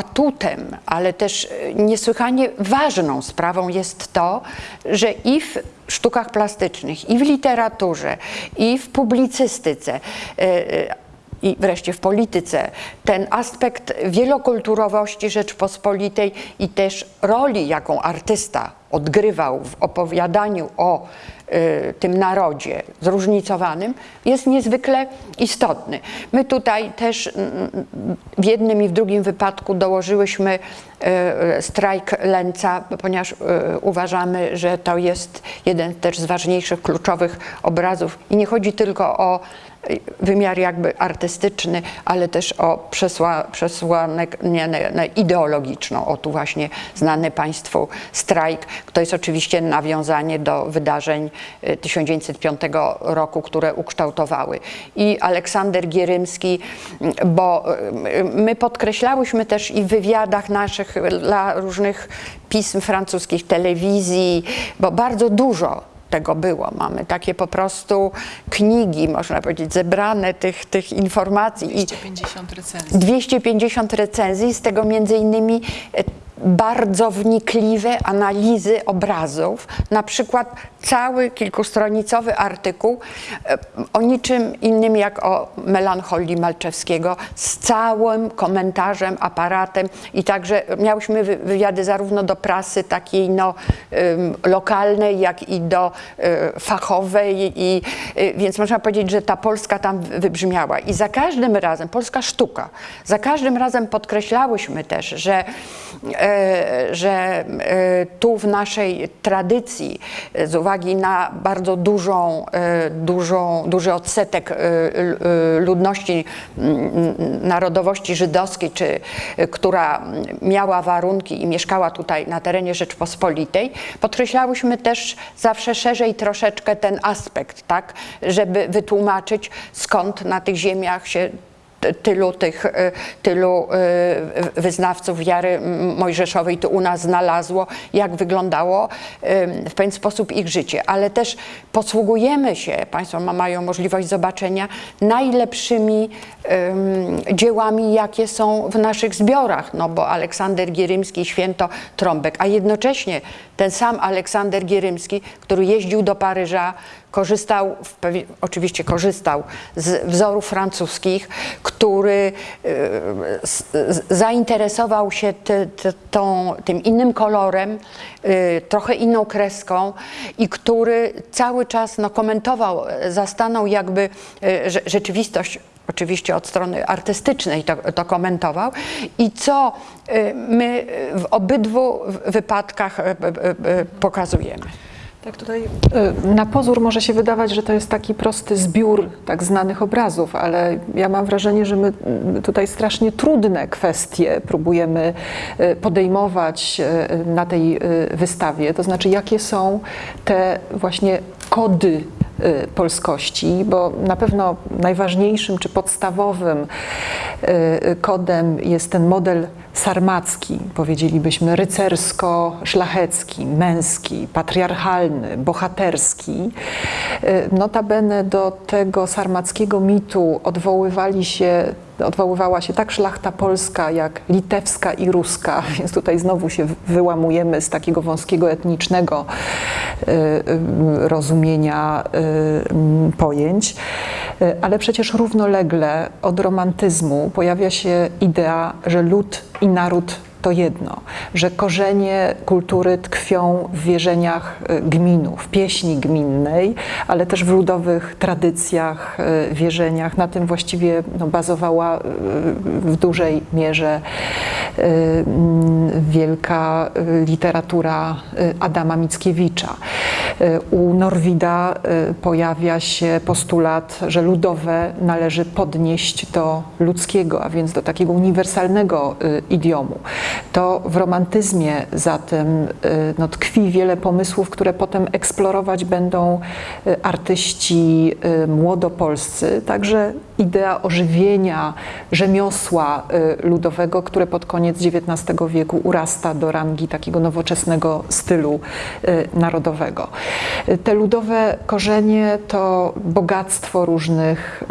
atutem, ale też e, niesłychanie ważną sprawą jest to, że i w sztukach plastycznych, i w literaturze, i w publicystyce, e, e, i wreszcie w polityce ten aspekt wielokulturowości Rzeczpospolitej i też roli, jaką artysta odgrywał w opowiadaniu o tym narodzie zróżnicowanym, jest niezwykle istotny. My tutaj też mm, w jednym i w drugim wypadku dołożyłyśmy y, strajk Lęca, ponieważ y, uważamy, że to jest jeden też z ważniejszych, kluczowych obrazów i nie chodzi tylko o wymiar jakby artystyczny, ale też o przesła, przesłanę nie, nie, ideologiczną. O tu właśnie znany Państwu strajk. To jest oczywiście nawiązanie do wydarzeń y, 1905 roku, które ukształtowały. I Aleksander Gierymski, mm, bo y, my podkreślałyśmy też i w wywiadach naszych dla różnych pism francuskich, telewizji, bo bardzo dużo tego było. Mamy takie po prostu knigi, można powiedzieć, zebrane tych, tych informacji. I 250 recenzji. 250 recenzji, z tego między innymi e, bardzo wnikliwe analizy obrazów, na przykład cały kilkustronicowy artykuł e, o niczym innym jak o melancholii Malczewskiego z całym komentarzem, aparatem. I także miałyśmy wy- wywiady zarówno do prasy takiej no, lokalnej, jak i do y, fachowej. I y, więc można powiedzieć, że ta Polska tam wy- wybrzmiała. I za każdym razem, polska sztuka, za każdym razem podkreślałyśmy też, że, e, że e, tu w naszej tradycji e, z uwagi na bardzo dużą, e, dużą, duży odsetek e, e, ludności narodowości żydowskiej, czy e, która miała warunki i mieszkała tutaj na terenie Rzeczpospolitej, podkreślałyśmy też zawsze szerzej troszeczkę ten aspekt, tak, żeby wytłumaczyć skąd na tych ziemiach się tylu tych, y, tylu y, wyznawców wiary mojżeszowej tu u nas znalazło, jak wyglądało w pewien sposób ich życie. Ale też posługujemy się, Państwo ma- mają możliwość zobaczenia, najlepszymi ym, dziełami, jakie są w naszych zbiorach, no bo Aleksander Gierymski, Święto Trąbek, a jednocześnie ten sam Aleksander Gierymski, który jeździł do Paryża, korzystał, oczywiście korzystał z wzorów francuskich, który z- zainteresował się tą, tym innym kolorem, e, trochę inną kreską i który cały czas no, komentował, zastanął jakby rze- rzeczywistość oczywiście od strony artystycznej to, to komentował i co my w obydwu wypadkach pokazujemy. Tak, tutaj y, na pozór może się wydawać, że to jest taki prosty zbiór tak znanych obrazów, ale ja mam wrażenie, że my tutaj strasznie trudne kwestie próbujemy y, podejmować y, na tej wystawie. To znaczy, jakie są te właśnie kody polskości, bo na pewno najważniejszym czy podstawowym kodem jest ten model sarmacki, powiedzielibyśmy rycersko-szlachecki, męski, patriarchalny, bohaterski. Notabene do tego sarmackiego mitu odwoływali się odwoływała się tak szlachta polska, jak litewska i ruska, więc tutaj znowu się wyłamujemy z takiego wąskiego etnicznego y, y, rozumienia y, pojęć. Ale przecież równolegle od romantyzmu pojawia się idea, że lud i naród to jedno, że korzenie kultury tkwią w wierzeniach y, gminu, w pieśni gminnej, ale też w ludowych tradycjach, y, wierzeniach. Na tym właściwie no, bazowała y, w dużej mierze wielka literatura Adama Mickiewicza. U Norwida pojawia się postulat, że ludowe należy podnieść do ludzkiego, a więc do takiego uniwersalnego idiomu to w romantyzmie zatem y, no, tkwi wiele pomysłów, które potem eksplorować będą y, artyści y, młodopolscy, także idea ożywienia rzemiosła ludowego, które pod koniec XIX wieku urasta do rangi takiego nowoczesnego stylu narodowego. Te ludowe korzenie to bogactwo różnych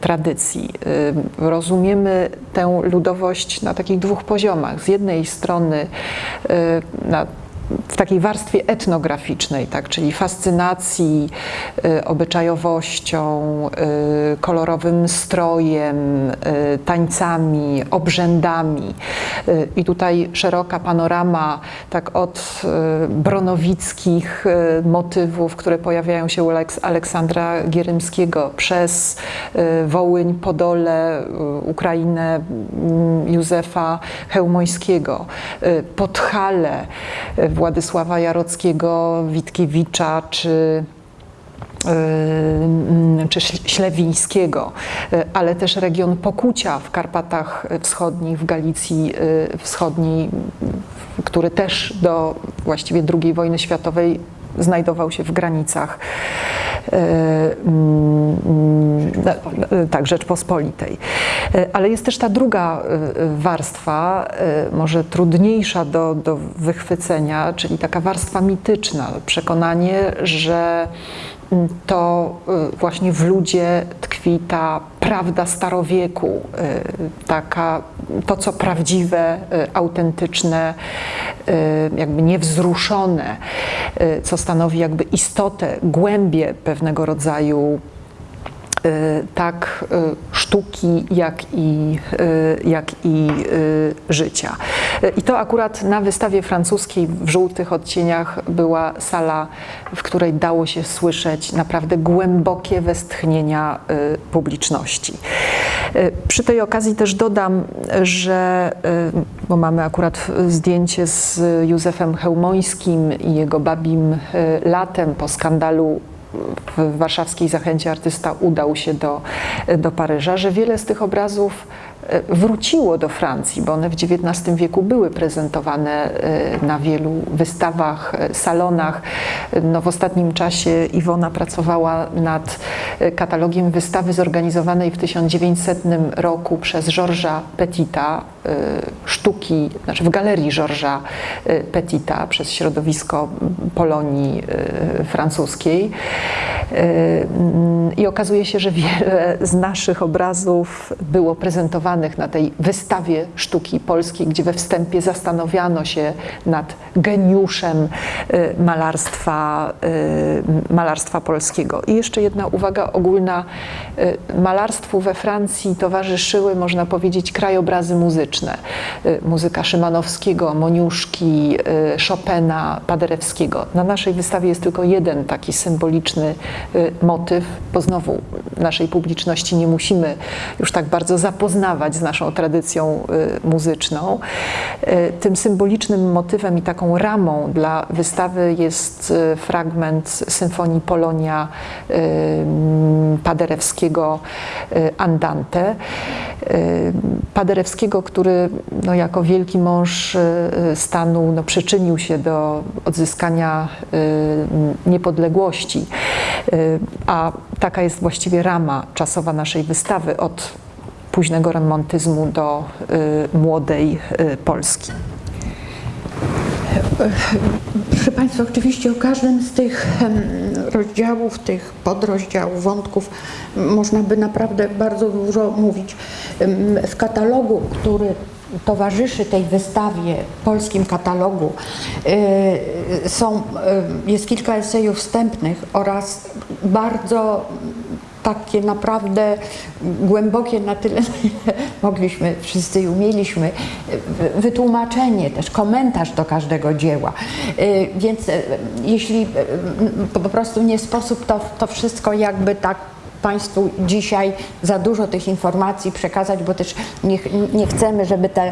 tradycji. Rozumiemy tę ludowość na takich dwóch poziomach. Z jednej strony y, na w takiej warstwie etnograficznej, tak, czyli fascynacji y, obyczajowością, y, kolorowym strojem, y, tańcami, obrzędami. I tutaj szeroka panorama, tak od bronowickich motywów, które pojawiają się u Aleks Aleksandra Gierymskiego, przez Wołyń, Podole, Ukrainę mm, Józefa Hełmońskiego, Podhale, Władysława Jarockiego, Witkiewicza czy y, czy Ślewińskiego, y, ale też region Pokucia w Karpatach Wschodnich, w Galicji y, Wschodniej, który też do właściwie II wojny światowej znajdował się w granicach tak, Rzeczpospolitej. Ale jest też ta druga warstwa, może trudniejsza do, do wychwycenia, czyli taka warstwa mityczna, przekonanie, że to właśnie w ludzie tkwi ta prawda starowieku, taka, to co prawdziwe, autentyczne, jakby niewzruszone, co stanowi jakby istotę, głębię pewnego rodzaju Y, tak y, sztuki, jak i, y, jak i życia. I to akurat na wystawie francuskiej w żółtych odcieniach była sala, w której dało się słyszeć naprawdę głębokie westchnienia publiczności. Przy tej okazji też dodam, że, bo mamy akurat zdjęcie z Józefem Hełmońskim i jego babim latem po skandalu w warszawskiej Zachęcie artysta udał się do, do Paryża, że wiele z tych obrazów wróciło do Francji, bo one w XIX wieku były prezentowane e, na wielu wystawach, e, salonach. No, w ostatnim czasie Iwona pracowała nad e, katalogiem wystawy zorganizowanej w 1900 roku przez Georgesa Petita, sztuki, znaczy w galerii Georgesa Petita przez środowisko Polonii francuskiej. I okazuje się, że wiele z naszych obrazów było prezentowanych na tej wystawie sztuki polskiej, gdzie we wstępie zastanawiano się nad geniuszem y, malarstwa, y, malarstwa polskiego. I jeszcze jedna uwaga ogólna. Y, malarstwu we Francji towarzyszyły, można powiedzieć, krajobrazy muzyczne. Muzyka Szymanowskiego, Moniuszki, Chopina, Paderewskiego. Na naszej wystawie jest tylko jeden taki symboliczny motyw, bo znowu naszej publiczności nie musimy już tak bardzo zapoznawać z naszą tradycją y, muzyczną. Y, tym symbolicznym motywem i taką ramą dla wystawy jest y, fragment symfonii Polonia Paderewskiego Andante. Paderewskiego, który no, jako wielki mąż stanu no, przyczynił się do odzyskania niepodległości. A taka jest właściwie rama czasowa naszej wystawy od późnego romantyzmu do y, młodej y, Polski. Proszę Państwa, oczywiście o każdym z tych rozdziałów, tych podrozdziałów, wątków można by naprawdę bardzo dużo mówić. W katalogu, który towarzyszy tej wystawie, polskim katalogu, y, są, jest kilka esejów wstępnych oraz bardzo takie naprawdę głębokie na tyle, na mogliśmy wszyscy umieliśmy, wytłumaczenie też, komentarz do każdego dzieła. Y, Więc y, jeśli y, po prostu nie sposób to, to wszystko jakby tak Państwu dzisiaj za dużo tych informacji przekazać, bo też nie, nie chcemy, żeby ta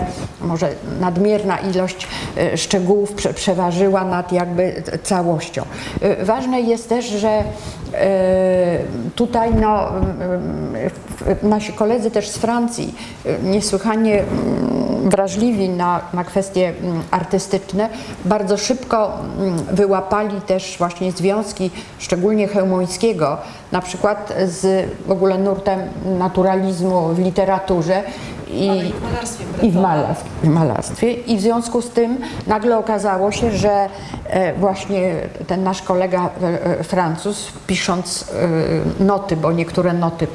może nadmierna ilość e, szczegółów prze, przeważyła nad jakby całością. E, Ważne jest też, że e, tutaj no, nasi koledzy też z Francji e, niesłychanie mm, wrażliwi na, na kwestie mm, artystyczne, bardzo szybko mm, wyłapali też właśnie związki, szczególnie Chełmońskiego, na przykład z w ogóle nurtem naturalizmu w literaturze i, i w, malarstwie, w malarstwie. I w związku z tym nagle okazało się, że e, właśnie ten nasz kolega e, e, Francuz, pisząc noty, bo niektóre noty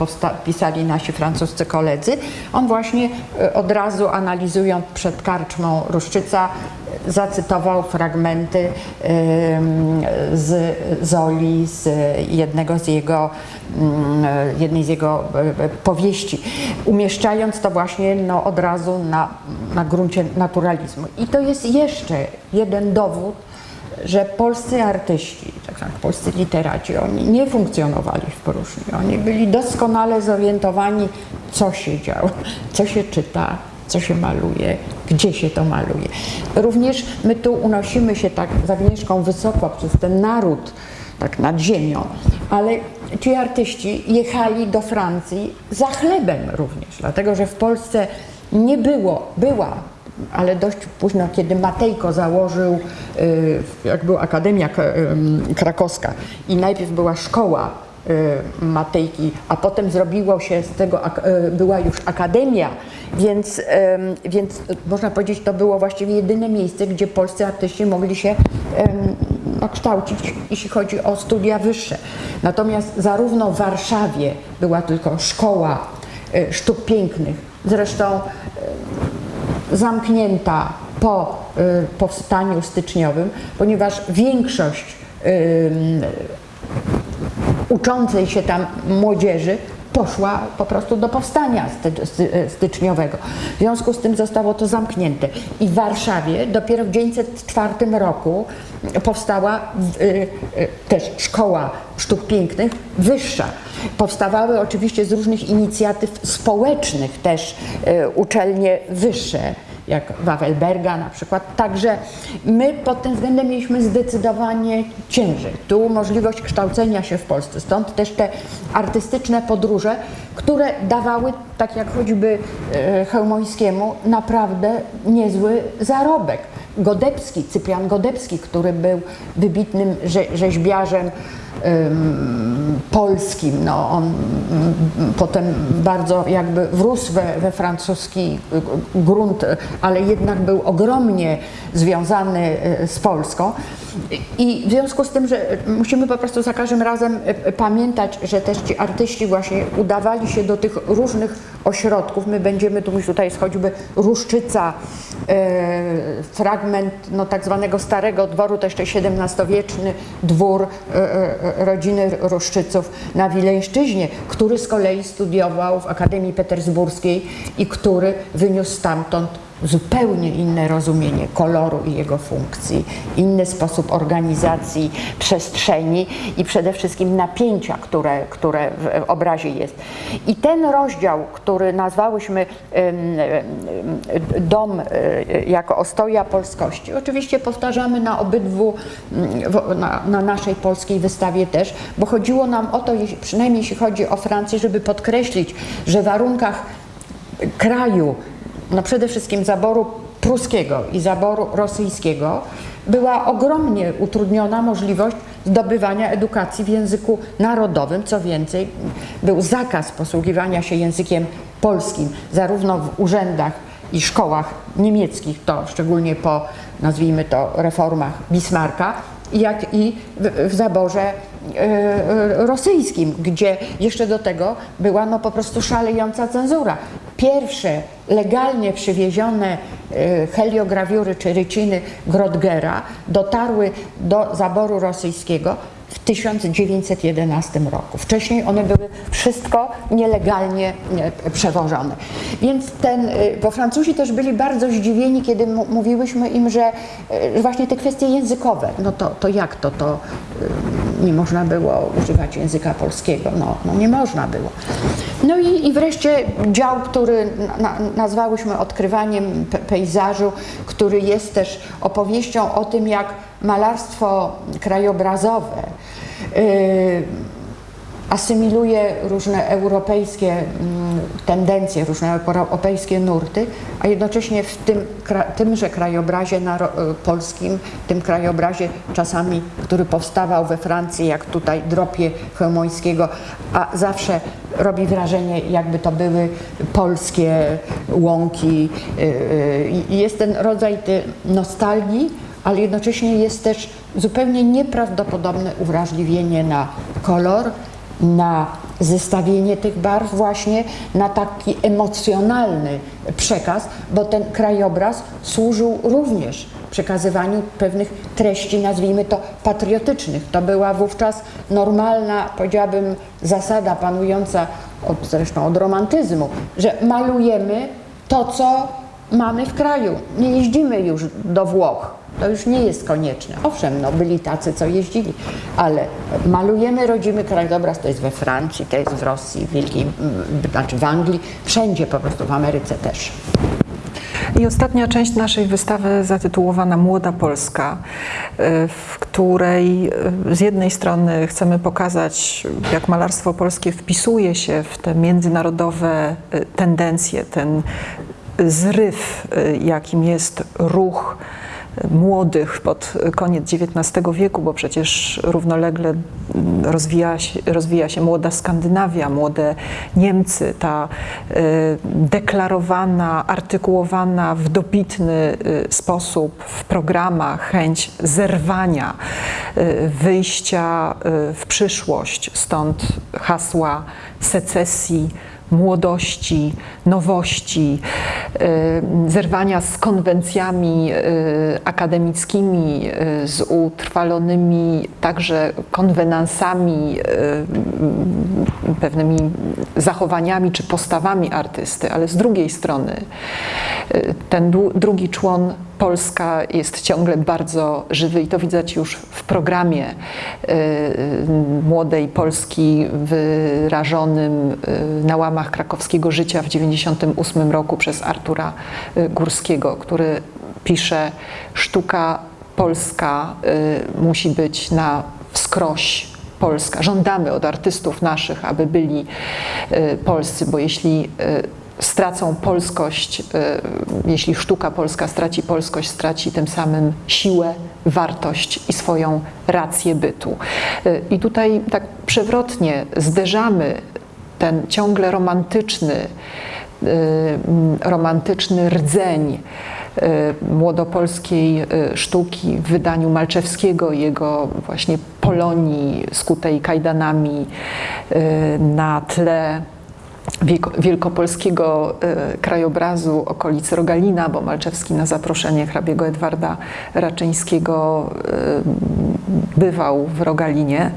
pisali nasi francuscy koledzy, on właśnie od razu analizując przed karczmą Ruszczyca, zacytował fragmenty z Zoli, z jednego z jego, mm, jednej z jego e, e, powieści, umieszczając to właśnie no, od razu na, na gruncie naturalizmu. I to jest jeszcze jeden dowód, że polscy artyści, tak jak polscy literaci, oni nie funkcjonowali w próżni. Oni byli doskonale zorientowani, co się działo, co się czyta, co się maluje, gdzie się to maluje. Również my tu unosimy się tak z Agnieszką wysoko przez ten naród, tak nad ziemią, ale ci artyści jechali do Francji za chlebem również, dlatego że w Polsce nie było, była ale dość późno, kiedy Matejko założył, y, jak była Akademia Krakowska i najpierw była szkoła Matejki, a potem zrobiło się z tego, y, była już akademia, więc, więc można powiedzieć, to było właściwie jedyne miejsce, gdzie polscy artyści mogli się kształcić, jeśli chodzi o studia wyższe. Natomiast zarówno w Warszawie była tylko szkoła y, sztuk pięknych, zresztą zamknięta po y, powstaniu styczniowym, ponieważ większość uczącej się tam młodzieży poszła po prostu do powstania sty- sty- styczniowego. W związku z tym zostało to zamknięte. I w Warszawie dopiero w 1904 roku powstała y, y, też szkoła sztuk pięknych wyższa. Powstawały oczywiście z różnych inicjatyw społecznych też y, uczelnie wyższe jak Wawelberga na przykład. Także my pod tym względem mieliśmy zdecydowanie ciężej. Tu możliwość kształcenia się w Polsce. Stąd też te artystyczne podróże, które dawały, tak jak choćby e, Chełmońskiemu, naprawdę niezły zarobek. Godebski, Cyprian Godebski, który był wybitnym rze rzeźbiarzem polskim. No, on mm, potem bardzo jakby wrósł we, we francuski grunt, ale jednak był ogromnie związany y, z Polską. I w związku z tym, że musimy po prostu za każdym razem y, pamiętać, że też ci artyści właśnie udawali się do tych różnych ośrodków. My będziemy, tu tutaj jest choćby Ruszczyca, e, fragment no, tak zwanego starego dworu, to jeszcze XVII-wieczny dwór e, e, rodziny Ruszczyców na Wileńszczyźnie, który z kolei studiował w Akademii Petersburskiej i który wyniósł stamtąd zupełnie inne rozumienie koloru i jego funkcji, inny sposób organizacji przestrzeni i przede wszystkim napięcia, które, które w obrazie jest. I ten rozdział, który nazwałyśmy Dom e, jako ostoja polskości, oczywiście powtarzamy na obydwu, mm, na, na naszej polskiej wystawie też, bo chodziło nam o to, przynajmniej jeśli chodzi o Francję, żeby podkreślić, że w warunkach kraju, no przede wszystkim zaboru pruskiego i zaboru rosyjskiego była ogromnie utrudniona możliwość zdobywania edukacji w języku narodowym. Co więcej, był zakaz posługiwania się językiem polskim, zarówno w urzędach i szkołach niemieckich, to szczególnie po, nazwijmy to, reformach Bismarcka, jak i w, w zaborze e, rosyjskim, gdzie jeszcze do tego była no po prostu szalejąca cenzura. Pierwsze legalnie przywiezione e, heliograwiury czy ryciny Grodgera dotarły do zaboru rosyjskiego w 1911 roku. Wcześniej one były wszystko nielegalnie e, przewożone. Więc ten, e, bo Francuzi też byli bardzo zdziwieni, kiedy mówiłyśmy im, że właśnie te kwestie językowe, no to, to jak to, to nie można było używać języka polskiego, no, no nie można było. No i, i wreszcie dział, który na, nazwałyśmy odkrywaniem pe pejzażu, który jest też opowieścią o tym, jak malarstwo krajobrazowe y, asymiluje różne europejskie mm, tendencje, różne europejskie nurty, a jednocześnie w tym, tymże krajobrazie y, polskim, tym krajobrazie czasami, który powstawał we Francji, jak tutaj Dropie Chełmońskiego, a zawsze robi wrażenie, jakby to były polskie łąki. y, y, I jest ten rodzaj tej nostalgii, ale jednocześnie jest też zupełnie nieprawdopodobne uwrażliwienie na kolor, na zestawienie tych barw właśnie, na taki emocjonalny przekaz, bo ten krajobraz służył również przekazywaniu pewnych treści, nazwijmy to patriotycznych. To była wówczas normalna, powiedziałabym, zasada panująca od, zresztą od romantyzmu, że malujemy to, co mamy w kraju. Nie jeździmy już do Włoch. To już nie jest konieczne. Owszem, no byli tacy, co jeździli, ale malujemy rodzimy krajobraz, to jest we Francji, to jest w Rosji, w Wielkiej, mm, znaczy w Anglii, wszędzie po prostu, w Ameryce też. I ostatnia część naszej wystawy zatytułowana Młoda Polska, y, w której y, z jednej strony chcemy pokazać, jak malarstwo polskie wpisuje się w te międzynarodowe y, tendencje, ten zryw, jakim jest ruch młodych pod koniec XIX wieku, bo przecież równolegle rozwija się, rozwija się młoda Skandynawia, młode Niemcy, ta y, deklarowana, artykułowana w dobitny y, sposób w programach chęć zerwania, y, wyjścia w przyszłość, stąd hasła secesji, młodości, nowości, y, zerwania z konwencjami y, akademickimi, y, z utrwalonymi także konwenansami, pewnymi zachowaniami czy postawami artysty, ale z drugiej strony ten drugi człon Polska jest ciągle bardzo żywy i to widać już w programie y, y, młodej Polski wyrażonym y, na łamach krakowskiego życia w 1998 roku przez Artura Górskiego, który pisze sztuka polska musi być na wskroś polska. Żądamy od artystów naszych, aby byli polscy, bo jeśli stracą polskość, y, jeśli sztuka polska straci polskość, straci tym samym siłę, wartość i swoją rację bytu. Y, I tutaj tak przewrotnie zderzamy ten ciągle romantyczny, y, romantyczny rdzeń młodopolskiej sztuki w wydaniu Malczewskiego, jego właśnie Polonii skutej kajdanami na tle wielkopolskiego y, krajobrazu okolic Rogalina, bo Malczewski na zaproszenie hrabiego Edwarda Raczyńskiego y, bywał w Rogalinie.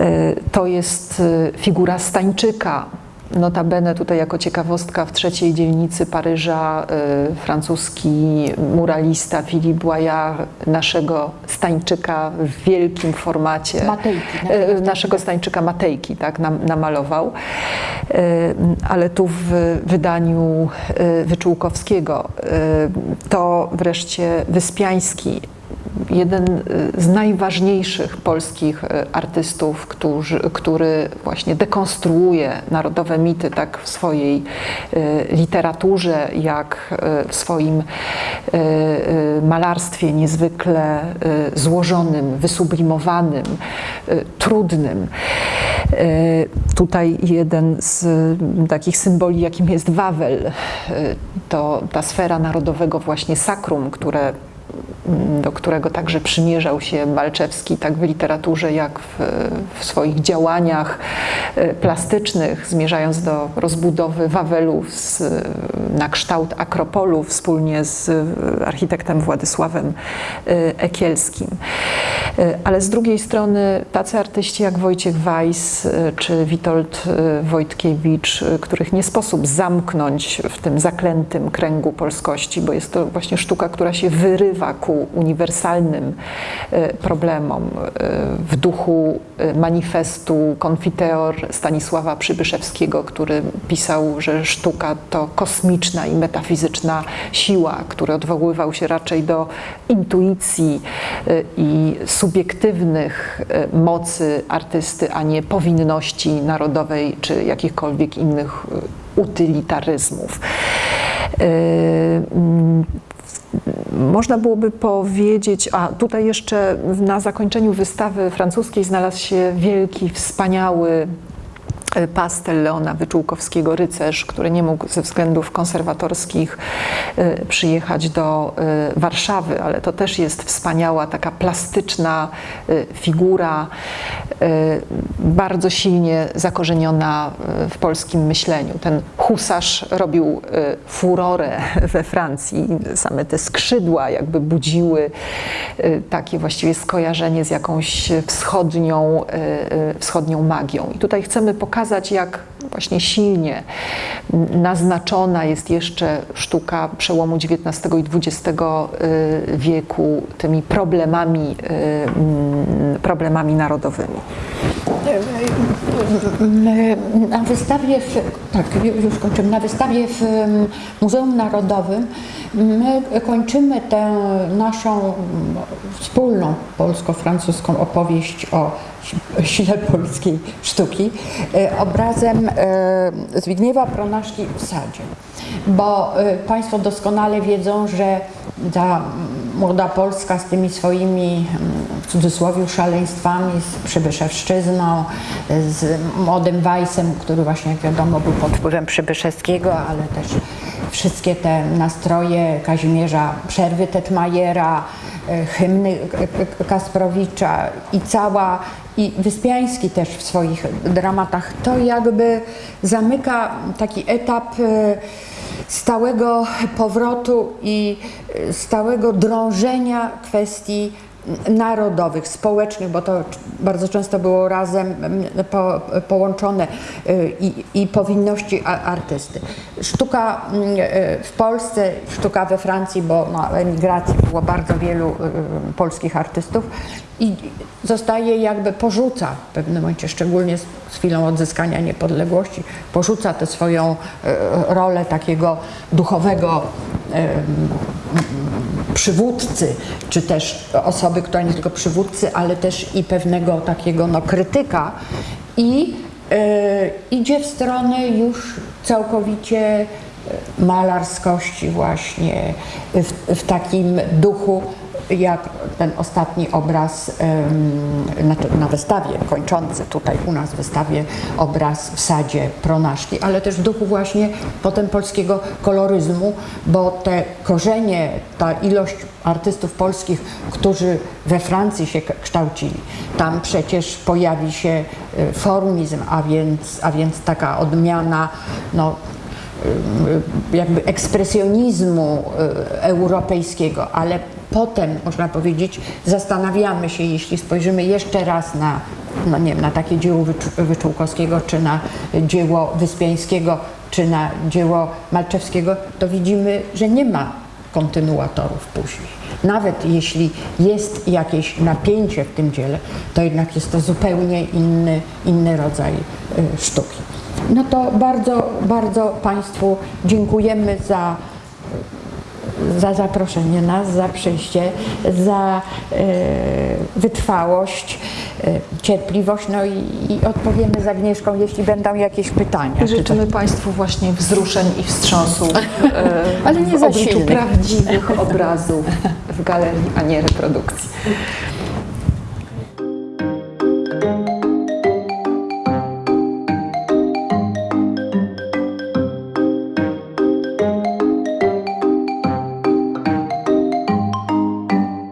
Y, To jest figura Stańczyka, Notabene tutaj jako ciekawostka w trzeciej dzielnicy Paryża y, francuski muralista Philippe Boyard naszego Stańczyka w wielkim formacie. Matejki, y, naszego Stańczyka Matejki tak, nam, namalował, Y, ale tu w wydaniu Wyczółkowskiego. To wreszcie Wyspiański jeden y, z najważniejszych polskich y, artystów, który właśnie dekonstruuje narodowe mity tak w swojej y, literaturze, jak w swoim malarstwie niezwykle złożonym, wysublimowanym, trudnym. Tutaj jeden z mm, takich symboli, jakim jest Wawel, to ta sfera narodowego właśnie sakrum, które do którego także przymierzał się Malczewski, tak w literaturze, jak w, w swoich działaniach y, plastycznych, zmierzając do rozbudowy Wawelu z, na kształt Akropolu wspólnie z y, architektem Władysławem y, Ekielskim. Ale z drugiej strony tacy artyści jak Wojciech Weiss czy Witold Wojtkiewicz, których nie sposób zamknąć w tym zaklętym kręgu polskości, bo jest to właśnie sztuka, która się wyrywa ku uniwersalnym y, problemom y, w duchu y, manifestu Konfiteor Stanisława Przybyszewskiego, który pisał, że sztuka to kosmiczna i metafizyczna siła, który odwoływał się raczej do intuicji i subiektywnych mocy artysty, a nie powinności narodowej czy jakichkolwiek innych utylitaryzmów. Można byłoby powiedzieć, a tutaj jeszcze na zakończeniu wystawy francuskiej znalazł się wielki, wspaniały pastel Leona Wyczółkowskiego Rycerz, który nie mógł ze względów konserwatorskich e, przyjechać do e, Warszawy, ale to też jest wspaniała, taka plastyczna e, figura, e, bardzo silnie zakorzeniona e, w polskim myśleniu. Ten husarz robił e, furorę we Francji. Same te skrzydła jakby budziły e, takie właściwie skojarzenie z jakąś wschodnią, e, e, wschodnią magią. I tutaj chcemy pokazać, jak właśnie silnie naznaczona jest jeszcze sztuka przełomu XIX i XX wieku tymi problemami, e, mm, problemami narodowymi. Na wystawie, w, tak, już kończymy, na wystawie w Muzeum Narodowym my kończymy tę naszą wspólną polsko-francuską opowieść o sile polskiej sztuki e, obrazem e, Zbigniewa Pronaszki w sadzie. Bo e, Państwo doskonale wiedzą, że ta młoda Polska z tymi swoimi mm, w cudzysłowie szaleństwami, z Przybyszewszczyzną, z młodym Weissem, który właśnie jak wiadomo był pod wpływem Przybyszewskiego, ale też wszystkie te nastroje Kazimierza Przerwy Tetmajera, e, hymny Kasprowicza i cała i Wyspiański też w swoich dramatach, to jakby zamyka taki etap e, stałego powrotu i e, stałego drążenia kwestii narodowych, społecznych, bo to bardzo często było razem mm, po, połączone y, i, i powinności artysty. Sztuka mm, y, w Polsce, sztuka we Francji, bo na emigracji było bardzo wielu y, polskich artystów i zostaje jakby porzuca w pewnym momencie, szczególnie z, z chwilą odzyskania niepodległości, porzuca tę swoją rolę takiego duchowego przywódcy, czy też osoby, która nie tylko przywódcy, ale też i pewnego takiego no, krytyka. I e, idzie w stronę już całkowicie e, malarskości właśnie, w, w takim duchu, jak ten ostatni obraz em, na, wystawie, kończący tutaj u nas wystawie obraz w sadzie Pronaszki, ale też w duchu właśnie potem polskiego koloryzmu, bo te korzenie, ta ilość artystów polskich, którzy we Francji się kształcili, tam przecież pojawi się y, formizm, a więc, a więc taka odmiana no, y, jakby ekspresjonizmu y, europejskiego, ale potem, można powiedzieć, zastanawiamy się, jeśli spojrzymy jeszcze raz na, no nie wiem, na takie dzieło Wycz- Wyczółkowskiego, czy na dzieło Wyspiańskiego, czy na dzieło Malczewskiego, to widzimy, że nie ma kontynuatorów później. Nawet jeśli jest jakieś napięcie w tym dziele, to jednak jest to zupełnie inny, inny rodzaj y, sztuki. No to bardzo, bardzo Państwu dziękujemy za za zaproszenie nas, za przyjście, za e, wytrwałość, e, cierpliwość. No i, i odpowiemy z Agnieszką, jeśli będą jakieś pytania. Życzymy Państwu właśnie wzruszeń i wstrząsu e, Ale nie w obliczu silnych. prawdziwych obrazów w galerii, a nie reprodukcji.